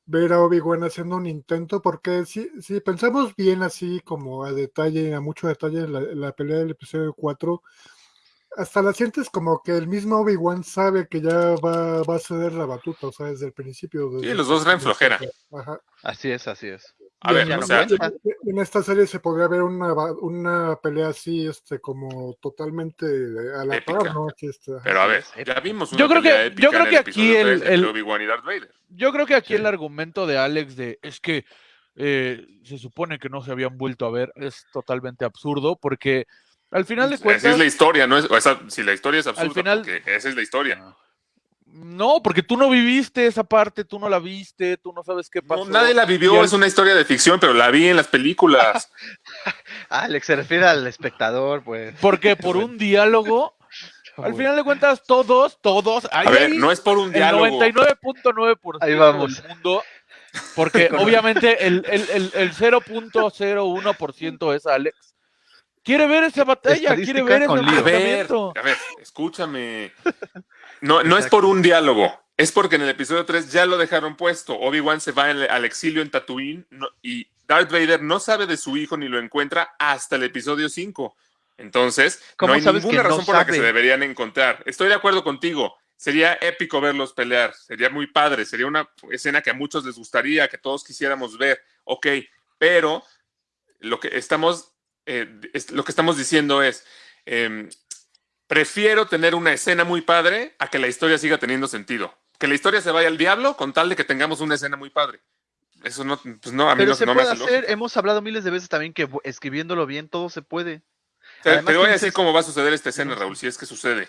ver a Obi-Wan haciendo un intento, porque si, si pensamos bien así como a detalle, a mucho detalle, la, la pelea del episodio 4, hasta la sientes como que el mismo Obi-Wan sabe que ya va, va a ceder la batuta, o sea, desde el principio. Sí, desde los dos traen flojera. Ajá. Así es, así es. A Y ver, en, o sea, en esta serie se podría ver una, una pelea así, este, como totalmente a la Épica. par, ¿no? Ajá. pero a ver, ya vimos una Yo creo que- épica yo creo en que el aquí el- 3 entre el- Obi-Wan y Darth Vader. Yo creo que aquí Sí. el argumento de Alex de es que eh, se supone que no se habían vuelto a ver es totalmente absurdo porque al final de cuentas es la historia, no es, o sea, si la historia es absurda, final- porque esa es la historia. no, porque tú no viviste esa parte, tú no la viste, tú no sabes qué No, pasó. nadie la vivió, al- es una historia de ficción, pero la vi en las películas. Alex se refiere al espectador, pues. Porque por un diálogo, al final de cuentas todos, todos, ahí, A ver, no es por un el diálogo. 99.9% Ahí vamos. del mundo, porque obviamente el, el, el, el 0.01% es Alex. Quiere ver esa batalla, quiere ver ese enfrentamiento. a ver, escúchame. No, no es por un diálogo, es porque en el episodio 3 ya lo dejaron puesto. Obi-Wan se va al exilio en Tatooine no- y Darth Vader no sabe de su hijo ni lo encuentra hasta el episodio 5. Entonces, ¿Cómo no hay ninguna no razón por la que se deberían encontrar. Estoy de acuerdo contigo. Sería épico verlos pelear, sería muy padre, sería una escena que a muchos les gustaría, que todos quisiéramos ver. Ok, pero lo que estamos, eh, es- lo que estamos diciendo es, em, prefiero tener una escena muy padre a que la historia siga teniendo sentido. Que la historia se vaya al diablo con tal de que tengamos una escena muy padre. Eso no, pues no, a mí Pero no, se no me hace hacer, hemos hablado miles de veces también que escribiéndolo bien todo se puede. Te, además te voy a decir es- cómo va a suceder esta escena. Raúl, si es que sucede.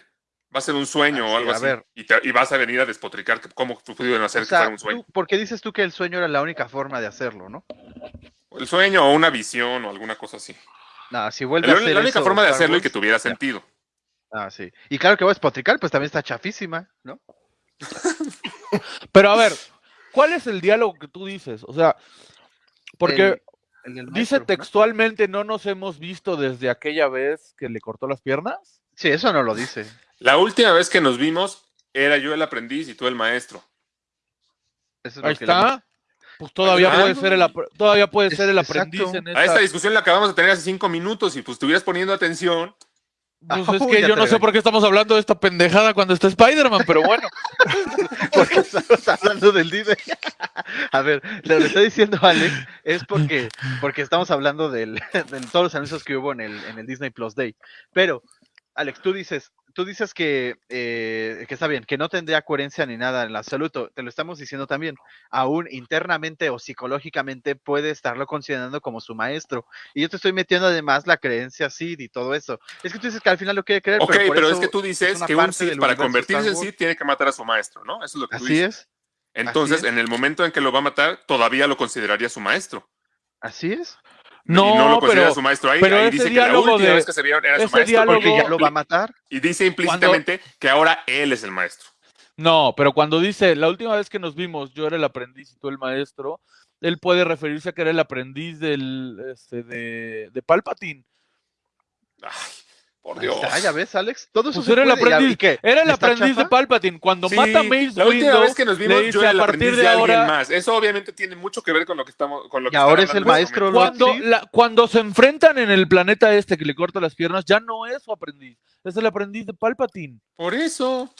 Va a ser un sueño Ah, o algo a así. ver. Y, te- y vas a venir a despotricar que cómo pudieron hacer O que fuera sea, un sueño. tú- ¿por qué dices tú que el sueño era la única forma de hacerlo, no? El sueño o una visión o alguna cosa así. Si vuelve La, a hacer la única eso forma de Star hacerlo y que tuviera ya. sentido. Ah, sí. Y claro que voy a despotricar, pues también está chafísima, ¿no? Pero a ver, ¿cuál es el diálogo que tú dices? O sea, porque El- el del dice maestro, ¿no? textualmente no nos hemos visto desde aquella vez que le cortó las piernas. Sí, eso no lo dice. La última vez que nos vimos era yo el aprendiz y tú el maestro. Eso es Ahí lo que le está. Pues todavía puede ser el todavía puede ser el exacto. aprendiz en A esta. esta discusión la acabamos de tener hace cinco minutos y pues estuvieras poniendo atención. Pues es que yo no sé por qué estamos hablando de esta pendejada cuando está Spider-Man, pero bueno. Porque estamos hablando del Disney. A ver, lo que está diciendo Alex es porque, porque estamos hablando del, de todos los anuncios que hubo en el, en el Disney Plus Day. Pero, Alex, tú dices, tú dices que, eh, que está bien, que no tendría coherencia ni nada en absoluto. Te lo estamos diciendo también. Aún internamente o psicológicamente puede estarlo considerando como su maestro. Y yo te estoy metiendo además la creencia Sid y todo eso. Es que tú dices que al final lo quiere creer. Ok, pero, por pero eso es que tú dices que un del para convertirse en. Sith tiene que matar a su maestro, ¿no? Eso es lo que tú Así dices. es, Entonces, así es. en el momento en que lo va a matar, todavía lo consideraría su maestro. así es. No, y no lo considera pero su maestro ahí. pero ahí ese dice que la diálogo última de- vez que se vieron era su ese maestro. diálogo- Porque ya y- lo va a matar. Y dice implícitamente que ahora él es el maestro. no, pero cuando dice la última vez que nos vimos, yo era el aprendiz y tú el maestro, él puede referirse a que era el aprendiz del este, de, de Palpatine. Ay, Por Dios. está, ya ves, Alex. Todo eso Pues se era el puede, ya- aprendiz, ¿y qué? era el ¿Está aprendiz de? Palpatine. Cuando Sí, mata a Mace la última Windu, vez que nos vimos, yo era a el aprendiz de de alguien ahora. más. Eso obviamente tiene mucho que ver con lo que estamos, con lo que Y ahora es el maestro este. Lord Cuando, la- cuando se enfrentan en el planeta este que le corta las piernas, ya no es su aprendiz, es el aprendiz de Palpatine. Por eso.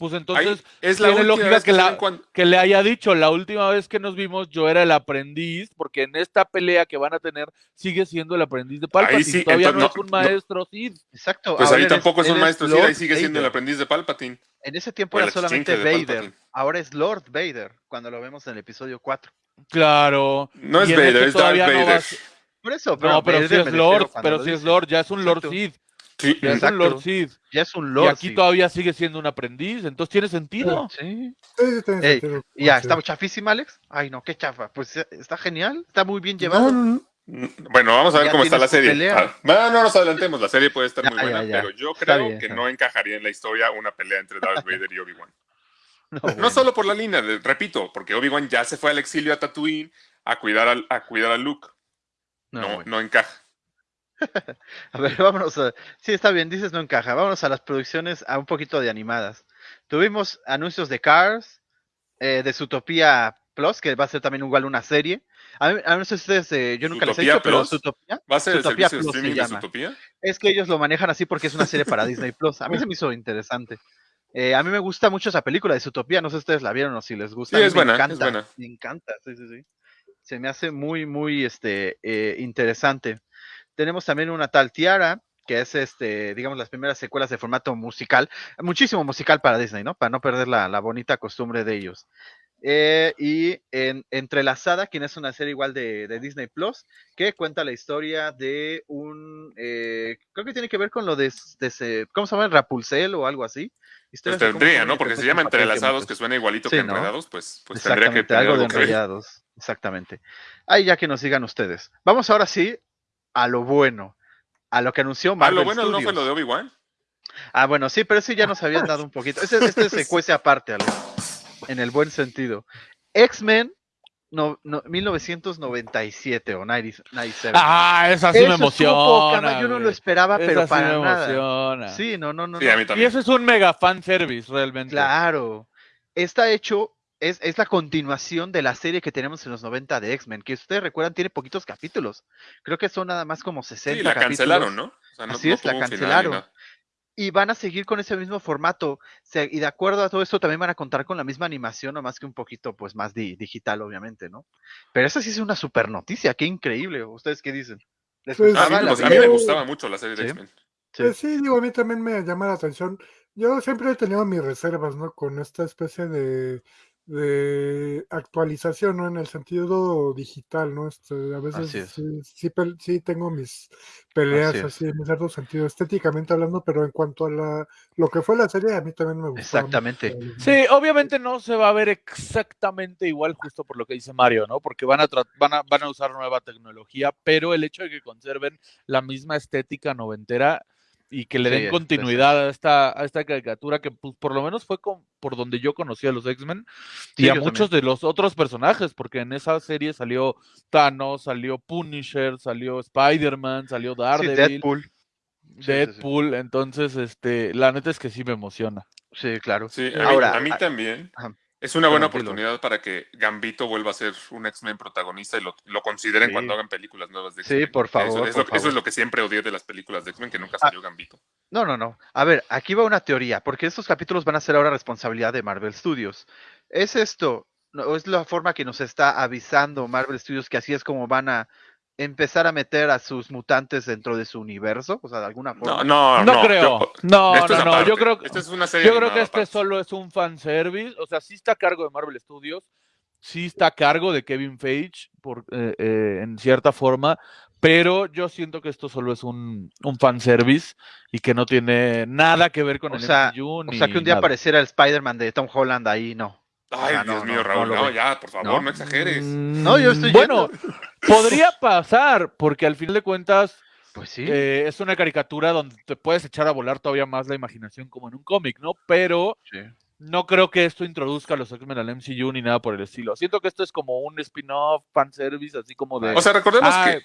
Pues Ahí entonces, es la tiene última lógica vez que se la- ven cuando- que le haya dicho, la última vez que nos vimos yo era el aprendiz, porque en esta pelea que van a tener sigue siendo el aprendiz de Palpatine. sí, Todavía entonces, no, es un no, no. maestro Sith. Exacto. Pues ahora ahí eres- tampoco es un maestro Lord ahí sigue siendo el Vader. aprendiz de Palpatine. En ese tiempo era solamente exchange de Vader. Palpatine. Ahora es Lord Vader, cuando lo vemos en el episodio 4. Claro. No es en Vader, este es Darth todavía no va a Vader. ser- Por eso, No, pero Vader si me es Lord, pero si es. Lord, ya es un Lord Exacto. Sí, Ya es un Lord Sith. Ya es un Y Lord. aquí sí. todavía sigue siendo un aprendiz, entonces tiene sentido. Sí. Sí, sí, tiene Ey, sentido. Y ya, Sí. ¿está chafísima, Alex? Ay, no, qué chafa. Pues eh, está genial, está muy bien llevado. no, no. Bueno, vamos a ver Ya cómo está la serie. Ah, No, no nos adelantemos, la serie puede estar Ya, muy buena, ya, ya. pero yo creo bien, que no encajaría en la historia una pelea entre Darth Vader y Obi-Wan. No, solo por la línea, repito, porque Obi-Wan ya se fue al exilio a Tatooine a cuidar a cuidar a Luke. No, No, bueno. no encaja. A ver, vámonos a... Sí, está bien, dices no encaja. Vámonos a las producciones a un poquito de animadas. Tuvimos anuncios de Cars, eh, de Zootopia Plus, que va a ser también igual una serie. A mí, a mí no sé si ustedes, eh, yo nunca les he ¿Zootopia dicho, pero? Zootopia ¿Va a ser el Zootopia servicio de Plus se streaming de. Zootopia? es que ellos lo manejan así porque es una serie para Disney Plus. A mí se me hizo interesante. Eh, a mí me gusta mucho esa película de Zootopia, no sé si ustedes la vieron o si les gusta. Sí, A mí es me buena, es encanta, buena. Me encanta, sí, sí, sí. Se me hace muy, muy este, eh, interesante. Tenemos también una tal Tiara, que es, este, digamos, las primeras secuelas de formato musical. Muchísimo musical para Disney, ¿no? Para no perder la, la bonita costumbre de ellos. Eh, y en, Entrelazada, quien es una serie igual de, de Disney Plus, que cuenta la historia de un. eh, creo que tiene que ver con lo de, de ese- ¿Cómo se llama? Rapunzel o algo así. Pues tendría, ¿no? Porque se llama entrelazados, que suena igualito Sí, que ¿no? enredados, pues, pues tendría que tener algo de enrollados. Exactamente. Ahí ya que nos digan ustedes. Vamos ahora sí a lo bueno. A lo que anunció Ah, Marvel lo bueno no Studios. fue lo de Obi-Wan. Ah, bueno, sí, pero sí ya nos habían dado un poquito. Este, este se cuece aparte, Alex, en el buen sentido. X-Men no, no, 1997 o 90 97. Ah, esa sí Eso me poca emociona. Yo no lo esperaba, pero sí para me nada. emociona. Sí, no, no, no. Sí, no. a mí Y ese es un mega fan service, realmente. Claro. Está hecho, es, es la continuación de la serie que tenemos en los 90 de X-Men, que ustedes recuerdan tiene poquitos capítulos. Creo que son nada más como 60 Sí, la capítulos. cancelaron, ¿no? O sea, no- Así no es, la cancelaron. Y van a seguir con ese mismo formato. Se- y de acuerdo a todo esto, también van a contar con la misma animación, nomás que un poquito pues más di- digital, obviamente, ¿no? Pero esa sí es una super noticia, qué increíble. ¿Ustedes qué dicen? ¿Les Pues, A mí, la me- a mí me serie? yo- gustaba mucho la serie de Sí. X-Men. Sí. Pues sí, digo, a mí también me llama la atención. Yo siempre he tenido mis reservas, ¿no? Con esta especie de, de actualización, ¿no? En el sentido digital, ¿no? Este, a Así veces es. sí, sí, pel- sí tengo mis peleas Así así, en cierto sentido, estéticamente hablando, pero en cuanto a la, lo que fue la serie, a mí también me gustó. Exactamente. Sí, obviamente no se va a ver exactamente igual, justo por lo que dice Mario, ¿no? Porque van a, tra- van a, van a usar nueva tecnología, pero el hecho de que conserven la misma estética noventera y que le Sí, den es- continuidad a esta, a esta caricatura que pues, por lo menos fue con- por donde yo conocí a los X-Men Sí, y a muchos de los otros personajes, porque en esa serie salió Thanos, salió Punisher, salió Spider-Man, salió Sí, Daredevil, Deadpool. Sí, sí, sí. Deadpool, entonces este, la neta es que sí me emociona. Sí, claro. Sí, a, Ahora, mí, a mí también. ajá. Es una buena oportunidad para que Gambito vuelva a ser un X-Men protagonista y lo, lo consideren Sí. cuando hagan películas nuevas de Sí, X-Men. por Eso- favor, Eso, por es lo, eso favor. es lo que siempre odié de las películas de X-Men, que nunca Ah. salió Gambito. No, no, no. A ver, aquí va una teoría, porque estos capítulos van a ser ahora responsabilidad de Marvel Studios. ¿Es esto, no, es la forma que nos está avisando Marvel Studios que así es como van a empezar a meter a sus mutantes dentro de su universo? O sea, de alguna forma. No, no, No, no. creo. yo- no, no, es no. Yo creo que Esta es una serie yo creo que animada este solo es un fanservice. O sea, sí está a cargo de Marvel Studios. Sí está a cargo de Kevin Feige por, eh, eh, en cierta forma. Pero yo siento que esto solo es un, un fanservice y que no tiene nada que ver con O el sea, MCU O sea, que un día nada. apareciera el Spider-Man de Tom Holland ahí, no. Ay, O sea, Dios no, mío, no, Raúl, no ya, por favor, ¿No? no, exageres. Mm, No, yo estoy Bueno, yendo. podría pasar, porque al final de cuentas Pues sí. eh, es una caricatura donde te puedes echar a volar todavía más la imaginación como en un cómic, ¿no? Pero sí. no creo que esto introduzca a los X-Men al MCU ni nada por el estilo. Siento que esto es como un spin-off, fanservice, así como de... O sea, recordemos Ah, que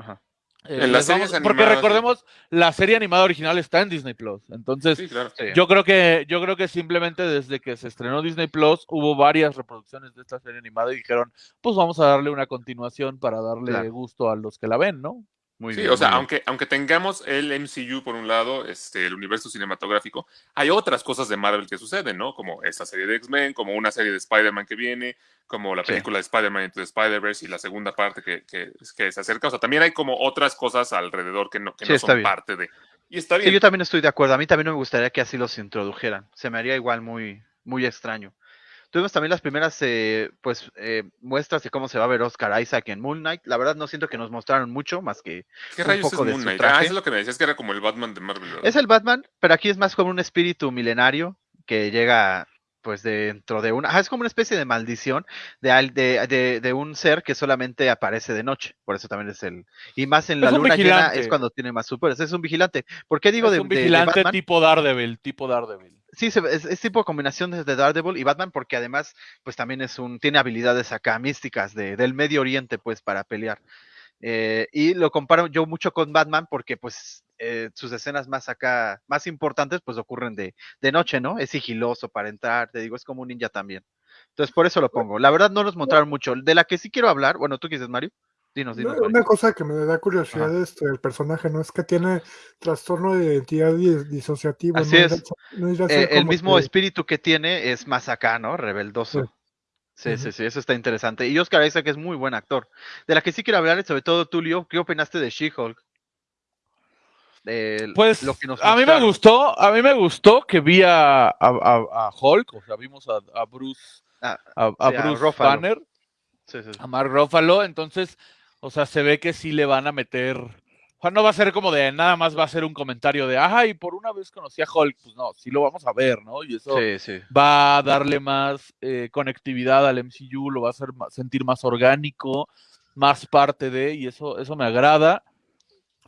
Ajá. Eh, En las les vamos- series porque recordemos, la serie animada original está en Disney Plus. Entonces, Sí, claro. Sí. yo creo que, yo creo que simplemente desde que se estrenó Disney Plus, hubo varias reproducciones de esta serie animada y dijeron, pues vamos a darle una continuación para darle Claro. gusto a los que la ven, ¿no? Muy Sí, bien, o sea, bien. aunque, aunque tengamos el MCU por un lado, este, el universo cinematográfico, hay otras cosas de Marvel que suceden, ¿no? Como esta serie de X-Men, como una serie de Spider-Man que viene, como la Sí. película de Spider-Man Into the Spider-Verse y la segunda parte que, que, que se acerca. O sea, también hay como otras cosas alrededor que no, que Sí, no son bien. parte de. Y está Sí, bien. yo también estoy de acuerdo. A mí también no me gustaría que así los introdujeran. Se me haría igual muy, muy extraño. Tuvimos también las primeras eh, pues eh, muestras de cómo se va a ver Oscar Isaac en Moon Knight. La verdad no siento que nos mostraron mucho más que ¿Qué un rayos es poco de Moon su Knight? traje. Ah, eso es lo que me decías que era como el Batman de Marvel. ¿verdad? es el Batman, pero aquí es más como un espíritu milenario que llega pues dentro de una, ah, es como una especie de maldición de, al- de, de, de un ser que solamente aparece de noche, por eso también es el, y más en la Es un luna llena es cuando tiene más superes, es un vigilante. ¿Por qué digo es de, un vigilante Batman? tipo Daredevil, tipo Daredevil. Sí, se- es, es tipo combinación de de Daredevil y Batman porque además pues también es un, tiene habilidades acá místicas de, del Medio Oriente pues para pelear. Eh, y lo comparo yo mucho con Batman porque pues eh, sus escenas más acá, más importantes pues ocurren de, de noche, ¿no? Es sigiloso para entrar, te digo, es como un ninja también. Entonces por eso lo pongo. La verdad no nos mostraron mucho. De la que sí quiero hablar, bueno, ¿tú dices, Mario? Dinos, dinos. Una, cosa que me da curiosidad este, el personaje, ¿no? Es que tiene trastorno de identidad dis- disociativo. Así ¿no? es. No Eh, el mismo que- espíritu que tiene es más acá, ¿no? Rebeldoso. Sí. Sí, sí, eso está interesante. Y Oscar Isaac es muy buen actor. De la que sí quiero hablar es sobre todo Tulio, ¿qué opinaste de She-Hulk? Pues lo que nos a mí me gustó, a mí me gustó que vi a, a- a- a Hulk, o sea, vimos a, a Bruce, Ah, a, a sí, a Bruce Ruffalo. Banner, Sí, sí, sí. a Mark Ruffalo, entonces, o sea, se ve que sí le van a meter, sea, no va a ser como de nada más va a ser un comentario de, ay, por una vez conocí a Hulk, pues no, sí lo vamos a ver, ¿no? Y eso Sí, sí. va a darle más eh, conectividad al MCU, lo va a hacer sentir más orgánico, más parte de, y eso, eso me agrada.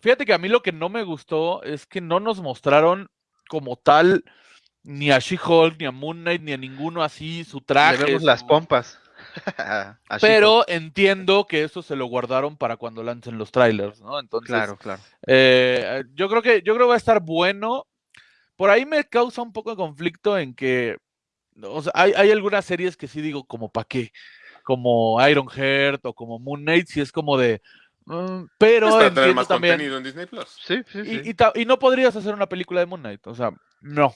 Fíjate que a mí lo que no me gustó es que no nos mostraron como tal ni a She-Hulk, ni a Moon Knight, ni a ninguno así su traje. Le vemos las pompas. Pero entiendo que eso se lo guardaron para cuando lancen los trailers, ¿no? Entonces, Claro, claro. eh, yo creo que yo creo que va a estar bueno. Por ahí me causa un poco de conflicto en que, o sea, hay, hay algunas series que sí digo como para qué, como Iron Heart o como Moon Knight, si es como de, mm, pero Es para tener entiendo más también contenido en Disney Plus. Sí, sí, sí. y, y ta- y no podrías hacer una película de Moon Knight, o sea, no.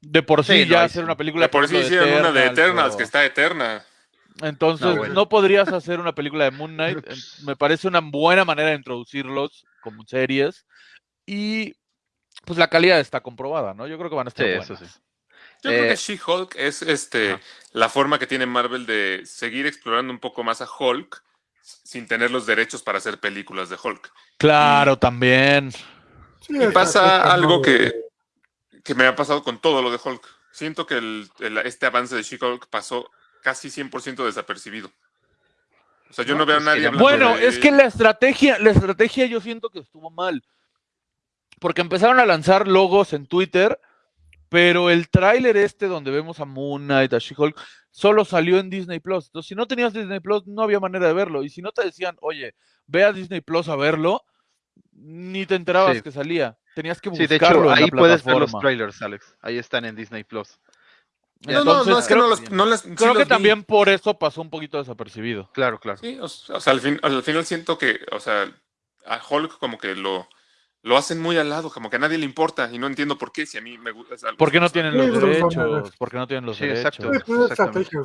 De por sí, ya hacer sí. una película De por sí hicieron una de Eternals, o- que está eterna. Entonces, No, podrías hacer una película de Moon Knight. Me parece una buena manera de introducirlos como series. Y pues la calidad está comprobada, ¿no? Yo creo que van a estar Sí, buenas. eso sí. Yo creo Eh, que She-Hulk es este, la forma que tiene Marvel de seguir explorando un poco más a Hulk sin tener los derechos para hacer películas de Hulk. Claro, también. Y pasa algo que, eh, que me ha pasado con todo lo de Hulk. Siento que el- el- este avance de She-Hulk pasó casi 100% desapercibido. O sea, yo no, No, veo a nadie hablando Bueno, de- es que la estrategia, la estrategia yo siento que estuvo mal. Porque empezaron a lanzar logos en Twitter, pero el tráiler este donde vemos a Moon Knight, a She-Hulk, solo salió en Disney Plus. Entonces, si no tenías Disney Plus, no había manera de verlo. Y si no te decían, oye, ve a Disney Plus a verlo, ni te enterabas Sí. que salía. Tenías que Sí, de buscarlo hecho, en la ahí puedes ver los trailers, Alex. Ahí están en Disney Plus. No, no, no, es que creo- no, los, no les- sí Creo los que vi. también por eso pasó un poquito desapercibido. Claro, claro. Sí, o, sea, al, fin, al final siento que, o sea, a Hulk como que lo, lo hacen muy al lado, como que a nadie le importa y no entiendo por qué, si a mí me gusta. es algo- ¿Por qué no tienen los derechos? ¿Por qué no tienen los Sí, derechos? exacto. Sí, pues estrategia,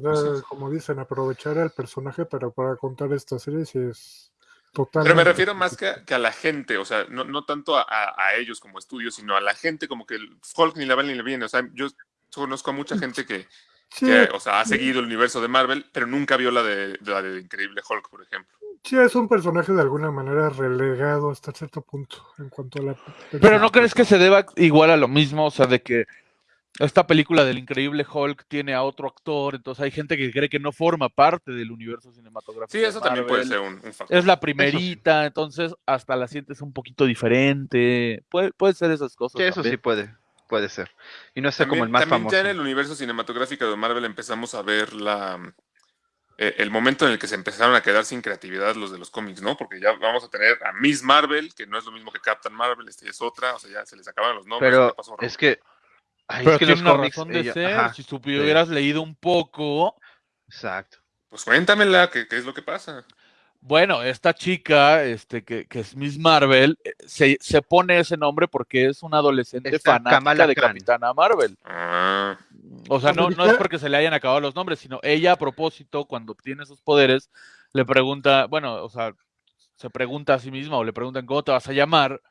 como dicen, aprovechar al personaje para, para contar esta serie es total. Pero me refiero más que a, que a la gente, o sea, no, no tanto a, a- a ellos como estudios, sino a la gente, como que el Hulk ni le va ni le viene. O sea, yo conozco a mucha gente que, Sí, que, o sea, ha seguido el universo de Marvel, pero nunca vio la de, la de Increíble Hulk, por ejemplo. sí es un personaje de alguna manera relegado hasta cierto punto en cuanto a la. Pero ¿no crees que se deba igual a lo mismo? O sea, de que esta película del increíble Hulk tiene a otro actor, entonces hay gente que cree que no forma parte del universo cinematográfico. Sí, eso también puede ser un, un factor. Es la primerita, entonces hasta la sientes un poquito diferente. Puede, puede ser esas cosas. Sí, eso sí puede, puede ser. Y no sé como También, el más también famoso. ya en el universo cinematográfico de Marvel empezamos a ver la, eh, el momento en el que se empezaron a quedar sin creatividad los de los cómics, ¿no? Porque ya vamos a tener a Miss Marvel, que no es lo mismo que Captain Marvel, este es otra, o sea, ya se les acaban los nombres. Pero pasó es que. ay, Pero es que tiene los una cómics. razón de ella- ser. ajá, si tú hubieras leído un poco, exacto. Pues cuéntamela, ¿qué, qué es lo que pasa? Bueno, esta chica, este, que, que es Miss Marvel, eh, se, se pone ese nombre porque es una adolescente Esta fanática Kamala de Khan. Capitana Marvel. Ah, O sea, no, no es porque se le hayan acabado los nombres, sino ella a propósito, cuando obtiene sus poderes, le pregunta, bueno, o sea, se pregunta a sí misma o le preguntan cómo te vas a llamar,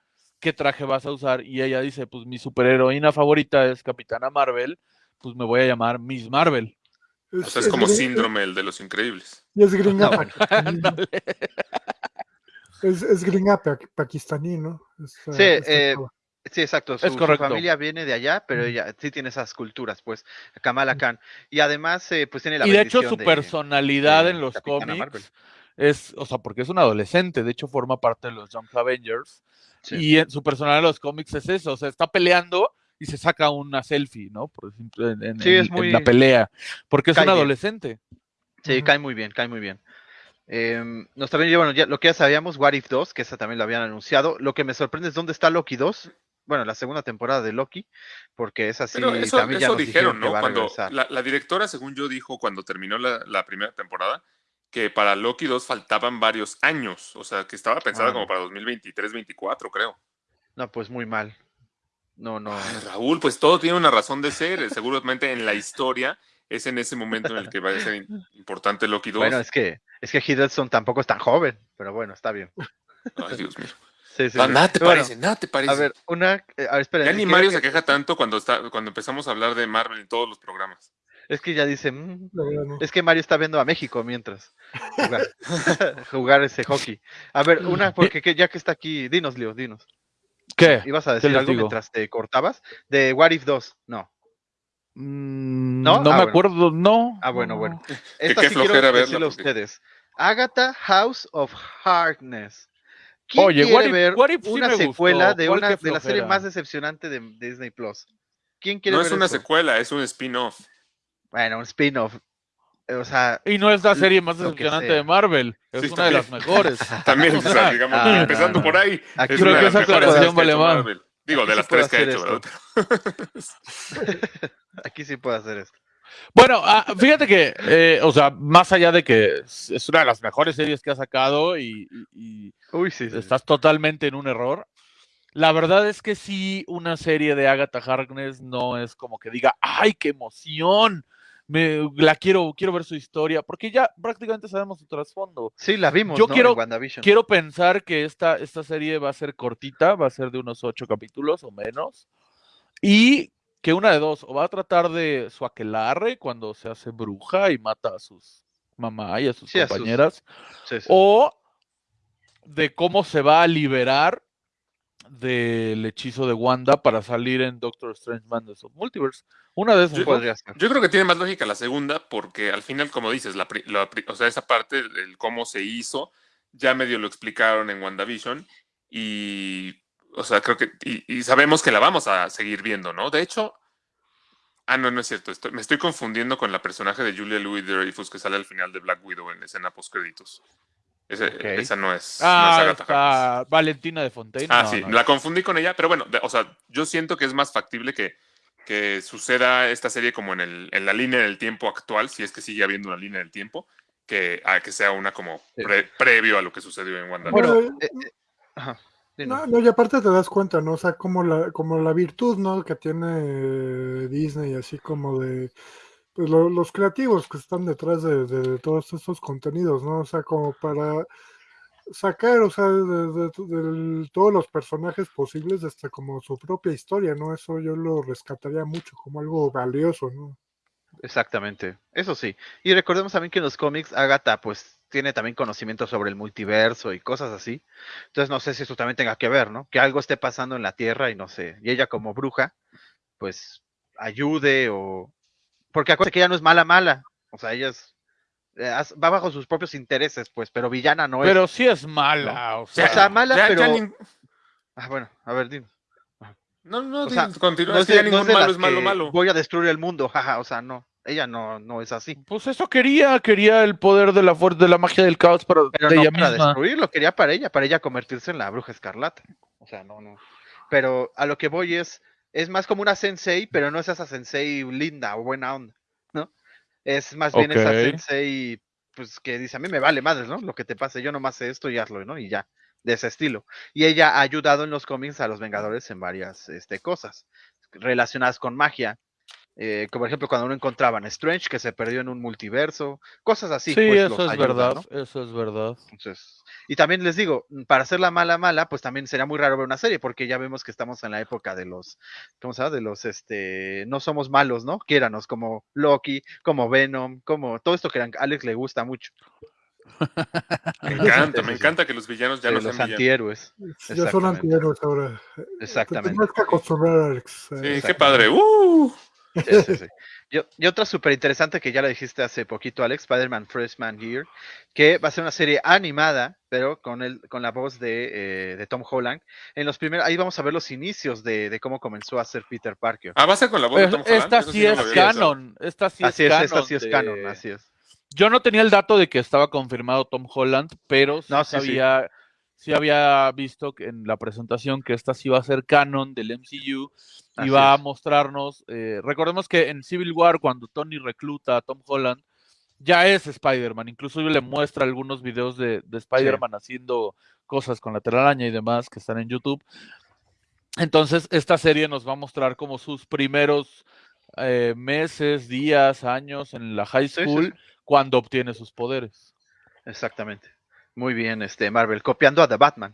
qué traje vas a usar, y ella dice, pues mi superheroína favorita es Capitana Marvel, pues me voy a llamar Miss Marvel. O sea, es como síndrome el de los increíbles. Y es gringa No, bueno. Es, es gringa pa- pakistaní, ¿no? Esta- Sí, eh. Sí, exacto. Su, su correcto. familia viene de allá, pero ella sí tiene esas culturas, pues, Kamala Khan. Y además, eh, pues tiene la Y de hecho su de- personalidad de en los Capitana cómics Marvel. es, o sea, porque es un adolescente, de hecho forma parte de los Young Avengers, Sí. y en su personalidad en los cómics es eso, o sea, está peleando y se saca una selfie, ¿no? Por ejemplo, en, en- Sí, en- es en muy- la pelea, porque es cae un bien. adolescente. Sí, cae muy bien, cae muy bien. Em, nos también, bueno, ya lo que ya sabíamos, What If 2, que esa también lo habían anunciado. Lo que me sorprende es dónde está Loki 2. Bueno, la segunda temporada de Loki, porque es así. Pero eso, también ya nos dijeron, ¿no? Cuando la, la directora, según yo, dijo cuando terminó la, la primera temporada, que para Loki 2 faltaban varios años. O sea, que estaba pensada Ah. como para 2023-24, creo. No, pues muy mal. No, no. Ay, Raúl, pues todo tiene una razón de ser. eh, Seguramente en la historia es en ese momento en el que va a ser importante Loki 2. Bueno, es que, es que Hiddleston tampoco es tan joven, pero bueno, está bien. Ay, Dios mío. Sí, sí, Ah, nada te Bueno, parece, nada te parece. A ver, una. eh, a ver, esperen, ya es ni que- Mario que- se queja tanto cuando, está, cuando empezamos a hablar de Marvel en todos los programas. Es que ya dice. "Mm, no. Es que Mario está viendo a México mientras jugar, jugar ese hockey. A ver, una, porque que- ya que está aquí, dinos, Leo, dinos. ¿Qué? ¿Ibas a ¿Qué decir algo digo? mientras te cortabas? De What If 2, no. Mm, ¿No? ¿No? Ah, me bueno. acuerdo, no. Ah, bueno, no, bueno. no. Esta qué sí quiero flojera verla, decirle a ustedes. Agatha House of Hardness. ¿Quién Oye, quiere What If- ver What If sí una secuela gustó. de, ¿Cuál una, qué de la serie más decepcionante de Disney Plus? ¿Quién quiere No ver es una eso? secuela, es un spin-off. Bueno, un spin-off. Eh, O sea, Y no es la serie más decepcionante de Marvel, es Sí, una de las también. mejores. También, O sea, digamos, ah, empezando no, por ahí. aquí es Creo una que de las esa mejores aclaración vale más. Marvel. Digo, Aquí de sí las tres que ha hacer hecho, esto. ¿verdad? aquí sí puedo hacer esto. Bueno, ah, fíjate que, eh, o sea, más allá de que es una de las mejores series que ha sacado y, y- y Uy, sí. sí, sí. estás totalmente en un error, la verdad es que sí, una serie de Agatha Harkness no es como que diga, ¡ay, qué emoción! Me, la quiero, quiero ver su historia, porque ya prácticamente sabemos su trasfondo. Sí, la vimos, Yo ¿no? quiero-. Quiero pensar que esta, esta serie va a ser cortita, va a ser de unos ocho capítulos o menos. Y que una de dos, o va a tratar de su aquelarre cuando se hace bruja y mata a sus mamá y a sus Sí, a sus- compañeras, Sí, sí. o de cómo se va a liberar del hechizo de Wanda para salir en Doctor Strange Madness of Multiverse. Una de esas. Yo-. Podría ser. Yo creo que tiene más lógica la segunda, porque al final, como dices, la, o sea, esa parte, el cómo se hizo, ya medio lo explicaron en WandaVision. Y, o sea, creo que, y, y sabemos que la vamos a seguir viendo, ¿no? De hecho, ah, no, no es cierto, estoy- me estoy confundiendo con la personaje de Julia Louis Dreyfus que sale al final de Black Widow en escena post-créditos. Ese-. Esa no es, no es Ah, Agatha está Valentina de Fontaine. Ah, No, sí, no. la confundí con ella, pero bueno, de- o sea, yo siento que es más factible que, que suceda esta serie como en, el, en la línea del tiempo actual, si es que sigue habiendo una línea del tiempo, que, a que sea una como Sí. previo a lo que sucedió en Wanda. Bueno, eh, eh, ajá. No, no, y aparte te das cuenta, ¿no? O sea, como la, como la virtud, ¿no? Que tiene Disney, así como de lo- los creativos que están detrás de, todos estos contenidos, ¿no? O sea, como para sacar, o sea, de todos los personajes posibles hasta como su propia historia, ¿no? Eso yo lo rescataría mucho como algo valioso, ¿no? Exactamente, eso sí. Y recordemos también que en los cómics Agatha pues tiene también conocimiento sobre el multiverso y cosas así. Entonces no sé si eso también tenga que ver, ¿no? Que algo esté pasando en la Tierra y no sé. Y ella como bruja pues ayude o... Porque acuérdate que ella no es mala mala. O sea, ella es... eh, va bajo sus propios intereses, pues, pero villana no es. Pero sí es mala. O sea, O sea, mala, Ya- ya pero... Ah, bueno, a ver, dime. no, no, o sea, continúa, No es ya no ningún es malo es malo, malo. Voy a destruir el mundo, jaja, o sea, no. Ella no, no es así. Pues eso quería, quería el poder de la fuerza, de la magia del caos para Pero de no ella para misma. destruirlo, quería para ella, para ella convertirse en la bruja escarlata. O sea, no, no. Pero a lo que voy es, es más como una sensei, pero no es esa sensei linda o buena onda, ¿no? Es más bien esa sensei, pues que dice, a mí me vale madres, ¿no? Lo que te pase, yo nomás sé esto y hazlo, ¿no? Y ya, de ese estilo. Y ella ha ayudado en los cómics a los Vengadores en varias este, cosas relacionadas con magia. Eh, como por ejemplo cuando uno encontraban a Strange que se perdió en un multiverso, cosas así. Sí, pues, eso los es ayuda, verdad, ¿no? eso es verdad. Entonces, y también les digo, para hacer la mala mala, pues también sería muy raro ver una serie, porque ya vemos que estamos en la época de los, ¿cómo se llama? De los, este, no somos malos, ¿no? Quiéranos, como Loki, como Venom, como todo esto que a Alex le gusta mucho, Me encanta, Sí, me sí, encanta que los villanos ya de no los sean villanos. antihéroes. Ya son antihéroes ahora. Te Exactamente. tendrás que acostumbrar, Alex. Sí, Eh, qué padre. ¡Uh! Sí, sí, sí. Y, y otra súper interesante que ya lo dijiste hace poquito, Alex, Spider-Man Freshman Year, que va a ser una serie animada, pero con el, con la voz de, eh, de Tom Holland. En los primeros, ahí vamos a ver los inicios de, de cómo comenzó a ser Peter Parker. Ah, va a ser con la voz de Pues, Tom Holland. esta sí es canon, esta sí así es canon. esta sí es de- canon, así es. Yo no tenía el dato de que estaba confirmado Tom Holland, pero sí No, sí. sabía, sí había visto que en la presentación que esta sí iba a ser canon del MCU y Así va a mostrarnos. eh, recordemos que en Civil War, cuando Tony recluta a Tom Holland, ya es Spider-Man. Incluso le muestra algunos videos de, de Spider-Man haciendo cosas con la telaraña y demás que están en YouTube. Entonces, esta serie nos va a mostrar como sus primeros eh, meses, días, años en la high Sí, sí, school sí. cuando obtiene sus poderes. Exactamente. Muy bien, este Marvel, copiando a The Batman,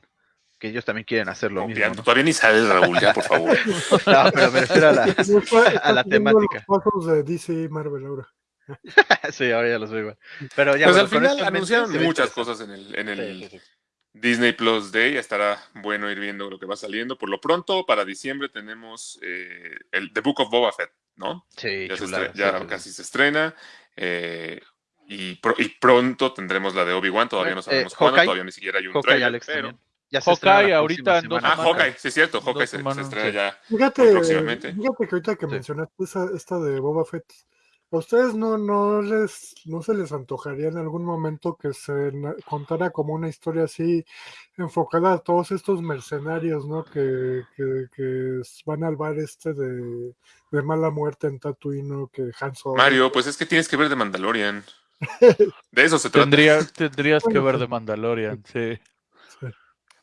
que ellos también quieren hacer lo Copiando. mismo. Todavía ni sale Raúl, ya, por favor. ¿no? No, pero me refiero a la, a la temática. Los de DC y Marvel ahora. sí, ahora ya los veo igual. Pero ya Pues bueno, al final anunciaron muchas cosas en el, en el Sí, sí, sí. Disney Plus Day. Estará bueno ir viendo lo que va saliendo. Por lo pronto, para diciembre tenemos eh, el The Book of Boba Fett, ¿no? Sí, ya se chulada, ya sí, sí, sí. casi se estrena. eh, y, pro- y pronto tendremos la de Obi-Wan. Todavía no Eh, sabemos cuándo, Hawkeye. todavía ni siquiera hay un Hawkeye, trailer. Alex, pero-. Ya se Hawkeye ahorita en dos. Ah. Hawkeye, sí es cierto. Hawkeye se, se estrena Sí. ya. Fíjate, próximamente. fíjate que ahorita que Sí. mencionaste esa, esta de Boba Fett, ¿a ustedes no, no, les, no se les antojaría en algún momento que se contara como una historia así enfocada a todos estos mercenarios, ¿no? Que, que, van al bar este de, de mala muerte en Tatooine, ¿no? Que Han Solo. Mario, pues es que tienes que ver de Mandalorian. De eso se trata. Tendría, tendrías que ver de Mandalorian, sí.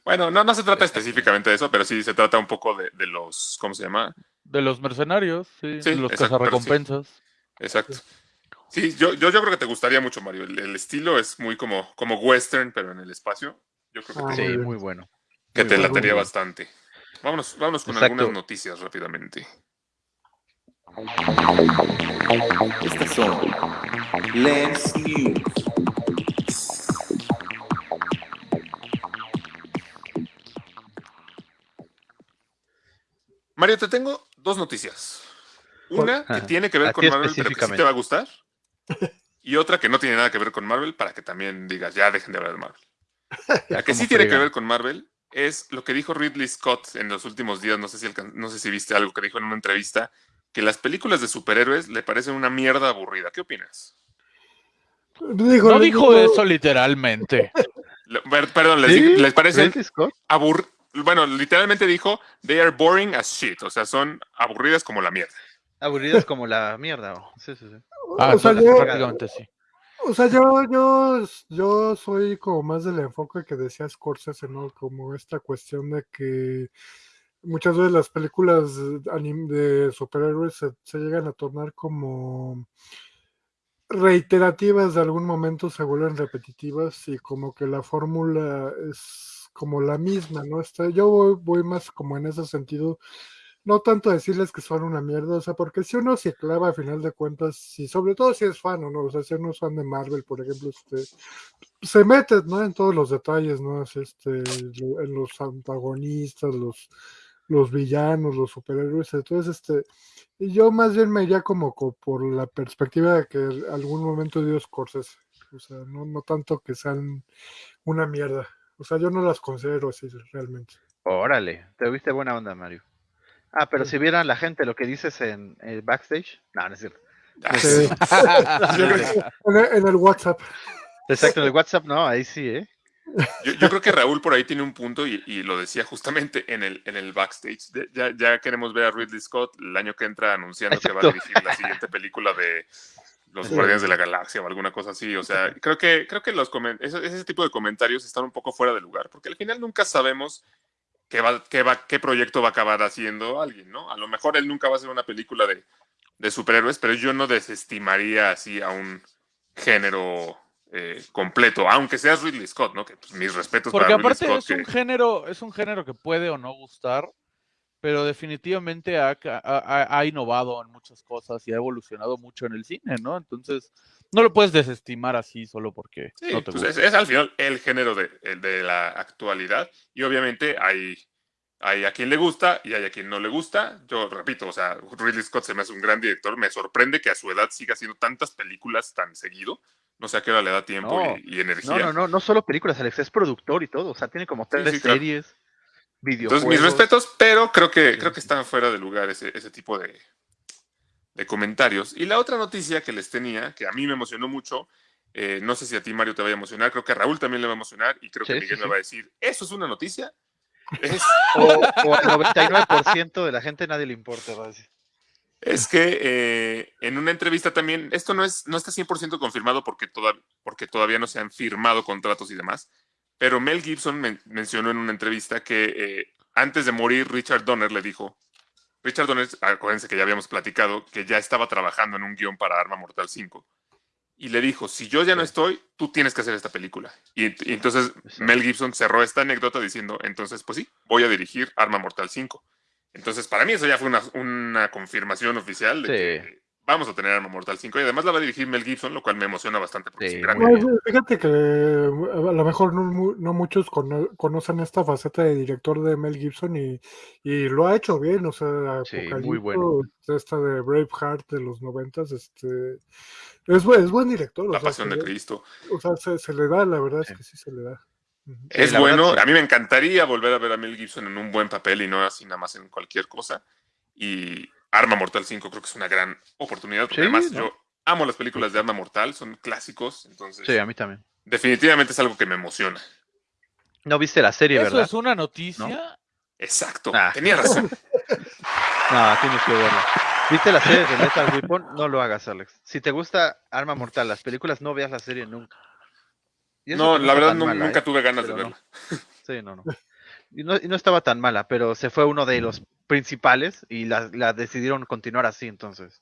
Bueno, no, no se trata específicamente de eso, pero sí se trata un poco de, de los, ¿cómo se llama? De los mercenarios, sí. Sí, de los exacto, sí. cazarrecompensas. Exacto. Sí, yo, yo, yo creo que te gustaría mucho, Mario. El, el estilo es muy como, como western, pero en el espacio. Yo creo que Ah, te, Sí, muy bueno. que muy te bueno, latería bastante. Vámonos, vámonos con Exacto. algunas noticias rápidamente. Estas son Lens News. Mario, te tengo dos noticias. Una que Ajá. tiene que ver con Marvel, pero que sí te va a gustar. Y otra que no tiene nada que ver con Marvel, para que también digas, ya dejen de hablar de Marvel. La que sí tiene que ver con Marvel es lo que dijo Ridley Scott en los últimos días. No sé si, no sé si viste algo que dijo en una entrevista, que las películas de superhéroes le parecen una mierda aburrida. ¿Qué opinas? Digo, No dijo digo- eso literalmente. Perdón, les, Scott? abur... Bueno, literalmente dijo, they are boring as shit. O sea, son aburridas como la mierda. Aburridas como la mierda. oh. Sí, sí, sí. Ah, o sea, yo, prácticamente sí. O sea, yo, yo, yo soy como más del enfoque que decía Scorsese, ¿no? Como esta cuestión de que muchas veces las películas de superhéroes se, llegan a tornar como reiterativas de algún momento, se vuelven repetitivas y como que la fórmula es como la misma, ¿no? Está, yo voy, más como en ese sentido no tanto decirles que son una mierda, o sea, porque si uno se clava a final de cuentas, si sobre todo si es fan o no, o sea, si uno es fan de Marvel, por ejemplo, este, se mete, ¿no? En todos los detalles, ¿no? Es este, en los antagonistas, los, los villanos, los superhéroes, entonces, este, y yo más bien me iría como, co- por la perspectiva de que algún momento dio Scorsese, o sea, no, no tanto que sean una mierda, o sea, yo no las considero así realmente. Órale, te viste buena onda, Mario. Ah, pero Sí. si vieran la gente lo que dices en el backstage. No, no es cierto. Ah, Sí. En el, en el WhatsApp. Exacto, en el WhatsApp no, ahí sí, ¿eh? Yo- yo creo que Raúl por ahí tiene un punto y, y lo decía justamente en el, en el backstage. De- ya, ya queremos ver a Ridley Scott el año que entra anunciando que va a dirigir la siguiente película de Los. Guardianes de la Galaxia o alguna cosa así. O sea, creo que, creo que los ese, ese tipo de comentarios están un poco fuera de lugar, porque al final nunca sabemos qué, va, qué, va, qué proyecto va a acabar haciendo alguien, ¿no? A lo mejor él nunca va a hacer una película de, de superhéroes, pero yo no desestimaría así a un género eh, completo, aunque seas Ridley Scott, ¿no? Que pues, mis respetos Porque para Ridley aparte Scott. es un que- género, es un género que puede o no gustar, pero definitivamente ha, innovado en muchas cosas y ha evolucionado mucho en el cine, ¿no? Entonces, no lo puedes desestimar así solo porque Sí, no te pues gusta. es, es al final el género de la actualidad y obviamente hay, hay a quien le gusta y hay a quien no le gusta. Yo repito, o sea, Ridley Scott se me hace un gran director, me sorprende que a su edad siga haciendo tantas películas tan seguido. No sé a qué hora le da tiempo No, y, y energía. No, no, no, no solo películas, Alex, es productor y todo. O sea, tiene como tres sí, series, videojuegos. Entonces, mis respetos, pero creo que, creo que están fuera de lugar ese, ese tipo de, de comentarios. Y la otra noticia que les tenía, que a mí me emocionó mucho, eh, no sé si a ti, Mario, te vaya a emocionar, creo que a Raúl también le va a emocionar y creo que Miguel sí, me va a decir, ¿eso es una noticia? Es, O, o al 99% de la gente nadie le importa. va a decir. Es que eh, en una entrevista también, esto no, es, no está 100% confirmado porque, toda, porque todavía no se han firmado contratos y demás, pero Mel Gibson men- mencionó en una entrevista que eh, antes de morir Richard Donner le dijo, Richard Donner, acuérdense que ya habíamos platicado, que ya estaba trabajando en un guion para Arma Mortal 5. Y le dijo, si yo ya no estoy, tú tienes que hacer esta película. Y, y entonces. Mel Gibson cerró esta anécdota diciendo, entonces, pues sí, voy a dirigir Arma Mortal 5. Entonces, para mí eso ya fue una, una confirmación oficial de Sí. que vamos a tener Arma Mortal 5 y además la va a dirigir Mel Gibson, lo cual me emociona bastante porque Sí, es un gran Pues, fíjate que eh, a lo mejor no, mu- no muchos cono- conocen esta faceta de director de Mel Gibson y, y lo ha hecho bien, o sea, Sí, muy bueno. esta de Braveheart de los noventas, este, es, buen- es buen director, La pasión de Cristo. o sea, se, se le da, la verdad Sí. es que sí se le da. Es bueno, sí. a mí me encantaría volver a ver a Mel Gibson en un buen papel y no así nada más en cualquier cosa. Y Arma Mortal 5 creo que es una gran oportunidad, porque Sí, además ¿no? yo amo las películas de Arma Mortal, son clásicos, entonces Sí, a mí también. definitivamente es algo que me emociona. No viste la serie, Eso ¿verdad? es una noticia. Exacto, Ah. tenía razón. No, tienes que verla. ¿Viste la serie de Lethal Weapon? No lo hagas, Alex. Si te gusta Arma Mortal, las películas, no veas la serie nunca. No, la verdad mala, nunca ¿eh? tuve ganas de no. verla. Sí, no, no. Y no, y no estaba tan mala, pero se fue uno de los principales y la, la decidieron continuar así, entonces.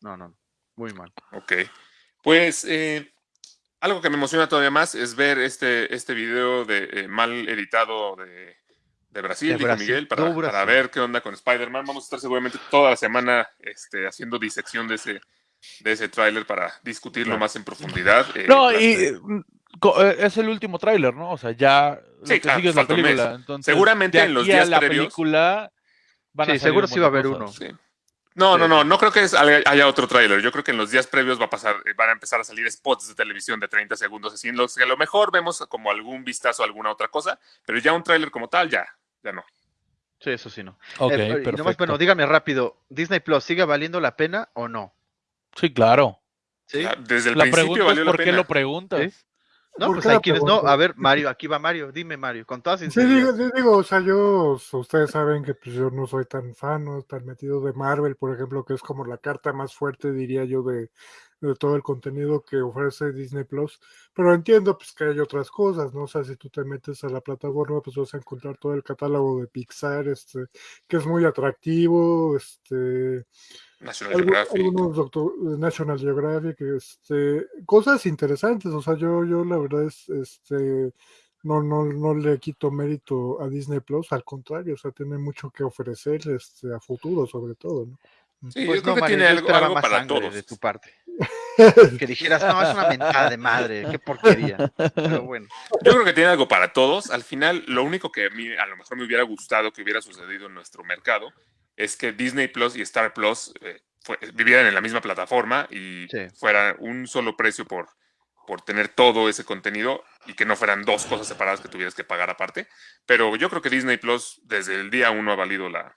No, no, no. Muy mal. Ok. Pues eh, algo que me emociona todavía más es ver este, este video de eh, mal editado de, de Brasil, De dijo Brasil. Miguel, para, No, Brasil. para ver qué onda con Spider-Man. Vamos a estar seguramente toda la semana este, haciendo disección de ese, de ese tráiler para discutirlo Claro. más en profundidad. eh, No, y es el último tráiler, ¿no? O sea, ya lo Sí, que claro, sigue es la película. Entonces, Seguramente en los días la previos- película van a Sí, salir seguro sí va a haber cosas. uno. Sí. No, Sí, no, no, no creo que es- haya otro tráiler. Yo creo que en los días previos va a pasar, eh, van a empezar a salir spots de televisión de 30 segundos, así en los que a lo mejor vemos como algún vistazo a alguna otra cosa, pero ya un tráiler como tal, ya, ya no. Sí, eso sí no. Ok, Eh, nomás, perfecto. bueno, dígame rápido, ¿Disney Plus sigue valiendo la pena o no? Sí, claro. ¿Sí? Ya, Desde el la principio pregunta es valió la por qué lo preguntas. ¿Sí? No, ¿Por pues hay quienes no. A ver, Mario, aquí va Mario. Dime, Mario, con toda Sí, sinceridad. digo, digo, o sea, yo, ustedes saben que pues, yo no soy tan fan, no tan metido de Marvel, por ejemplo, que es como la carta más fuerte, diría yo, de, de todo el contenido que ofrece Disney Plus, pero entiendo pues que hay otras cosas, ¿no? O sea, si tú te metes a la plataforma, pues vas a encontrar todo el catálogo de Pixar, este, que es muy atractivo, este, National Geographic. algunos doctor- National Geographic, este, cosas interesantes, o sea, yo, yo la verdad es, este, no, no, no le quito mérito a Disney Plus, al contrario, o sea, tiene mucho que ofrecer, este, a futuro sobre todo, ¿no? Sí, Pues yo creo no, que Mario, tiene algo, esperaba algo más para todos. de tu parte. Que dijeras, no, es una mentada de madre, qué porquería. Pero bueno, Yo creo que tiene algo para todos. Al final, lo único que a mí a lo mejor me hubiera gustado que hubiera sucedido en nuestro mercado es que Disney Plus y Star Plus eh, fue- vivieran en la misma plataforma y Sí. fuera un solo precio por, por tener todo ese contenido y que no fueran dos cosas separadas que tuvieras que pagar aparte. Pero yo creo que Disney Plus desde el día uno ha valido la,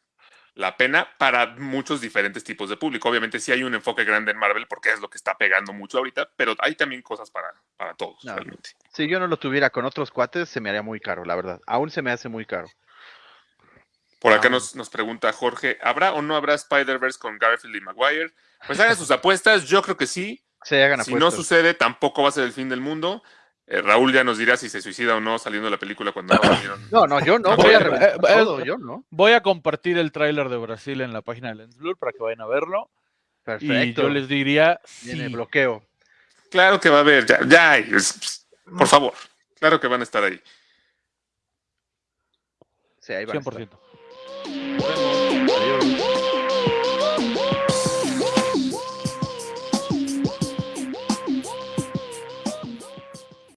la pena para muchos diferentes tipos de público. Obviamente sí hay un enfoque grande en Marvel porque es lo que está pegando mucho ahorita, pero hay también cosas para, para todos, No. realmente. Si yo no lo tuviera con otros cuates, se me haría muy caro, la verdad. Aún se me hace muy caro. Por acá Ah. nos, nos pregunta Jorge, ¿habrá o no habrá Spider-Verse con Garfield y Maguire? Pues hagan sus apuestas, yo creo que sí. Se hagan Si no sucede, tampoco va a ser el fin del mundo. Eh, Raúl ya nos dirá si se suicida o no saliendo de la película cuando no. No, no, yo no voy a eh, eh, todo, yo no. Voy a compartir el tráiler de Brasil en la página de Lens Blur para que vayan a verlo. Y Perfecto. yo les diría sí. bloqueo. Claro que va a haber, ya, ya por favor. Claro que van a estar ahí. Sí, ahí va a estar. 100%. Nos vemos.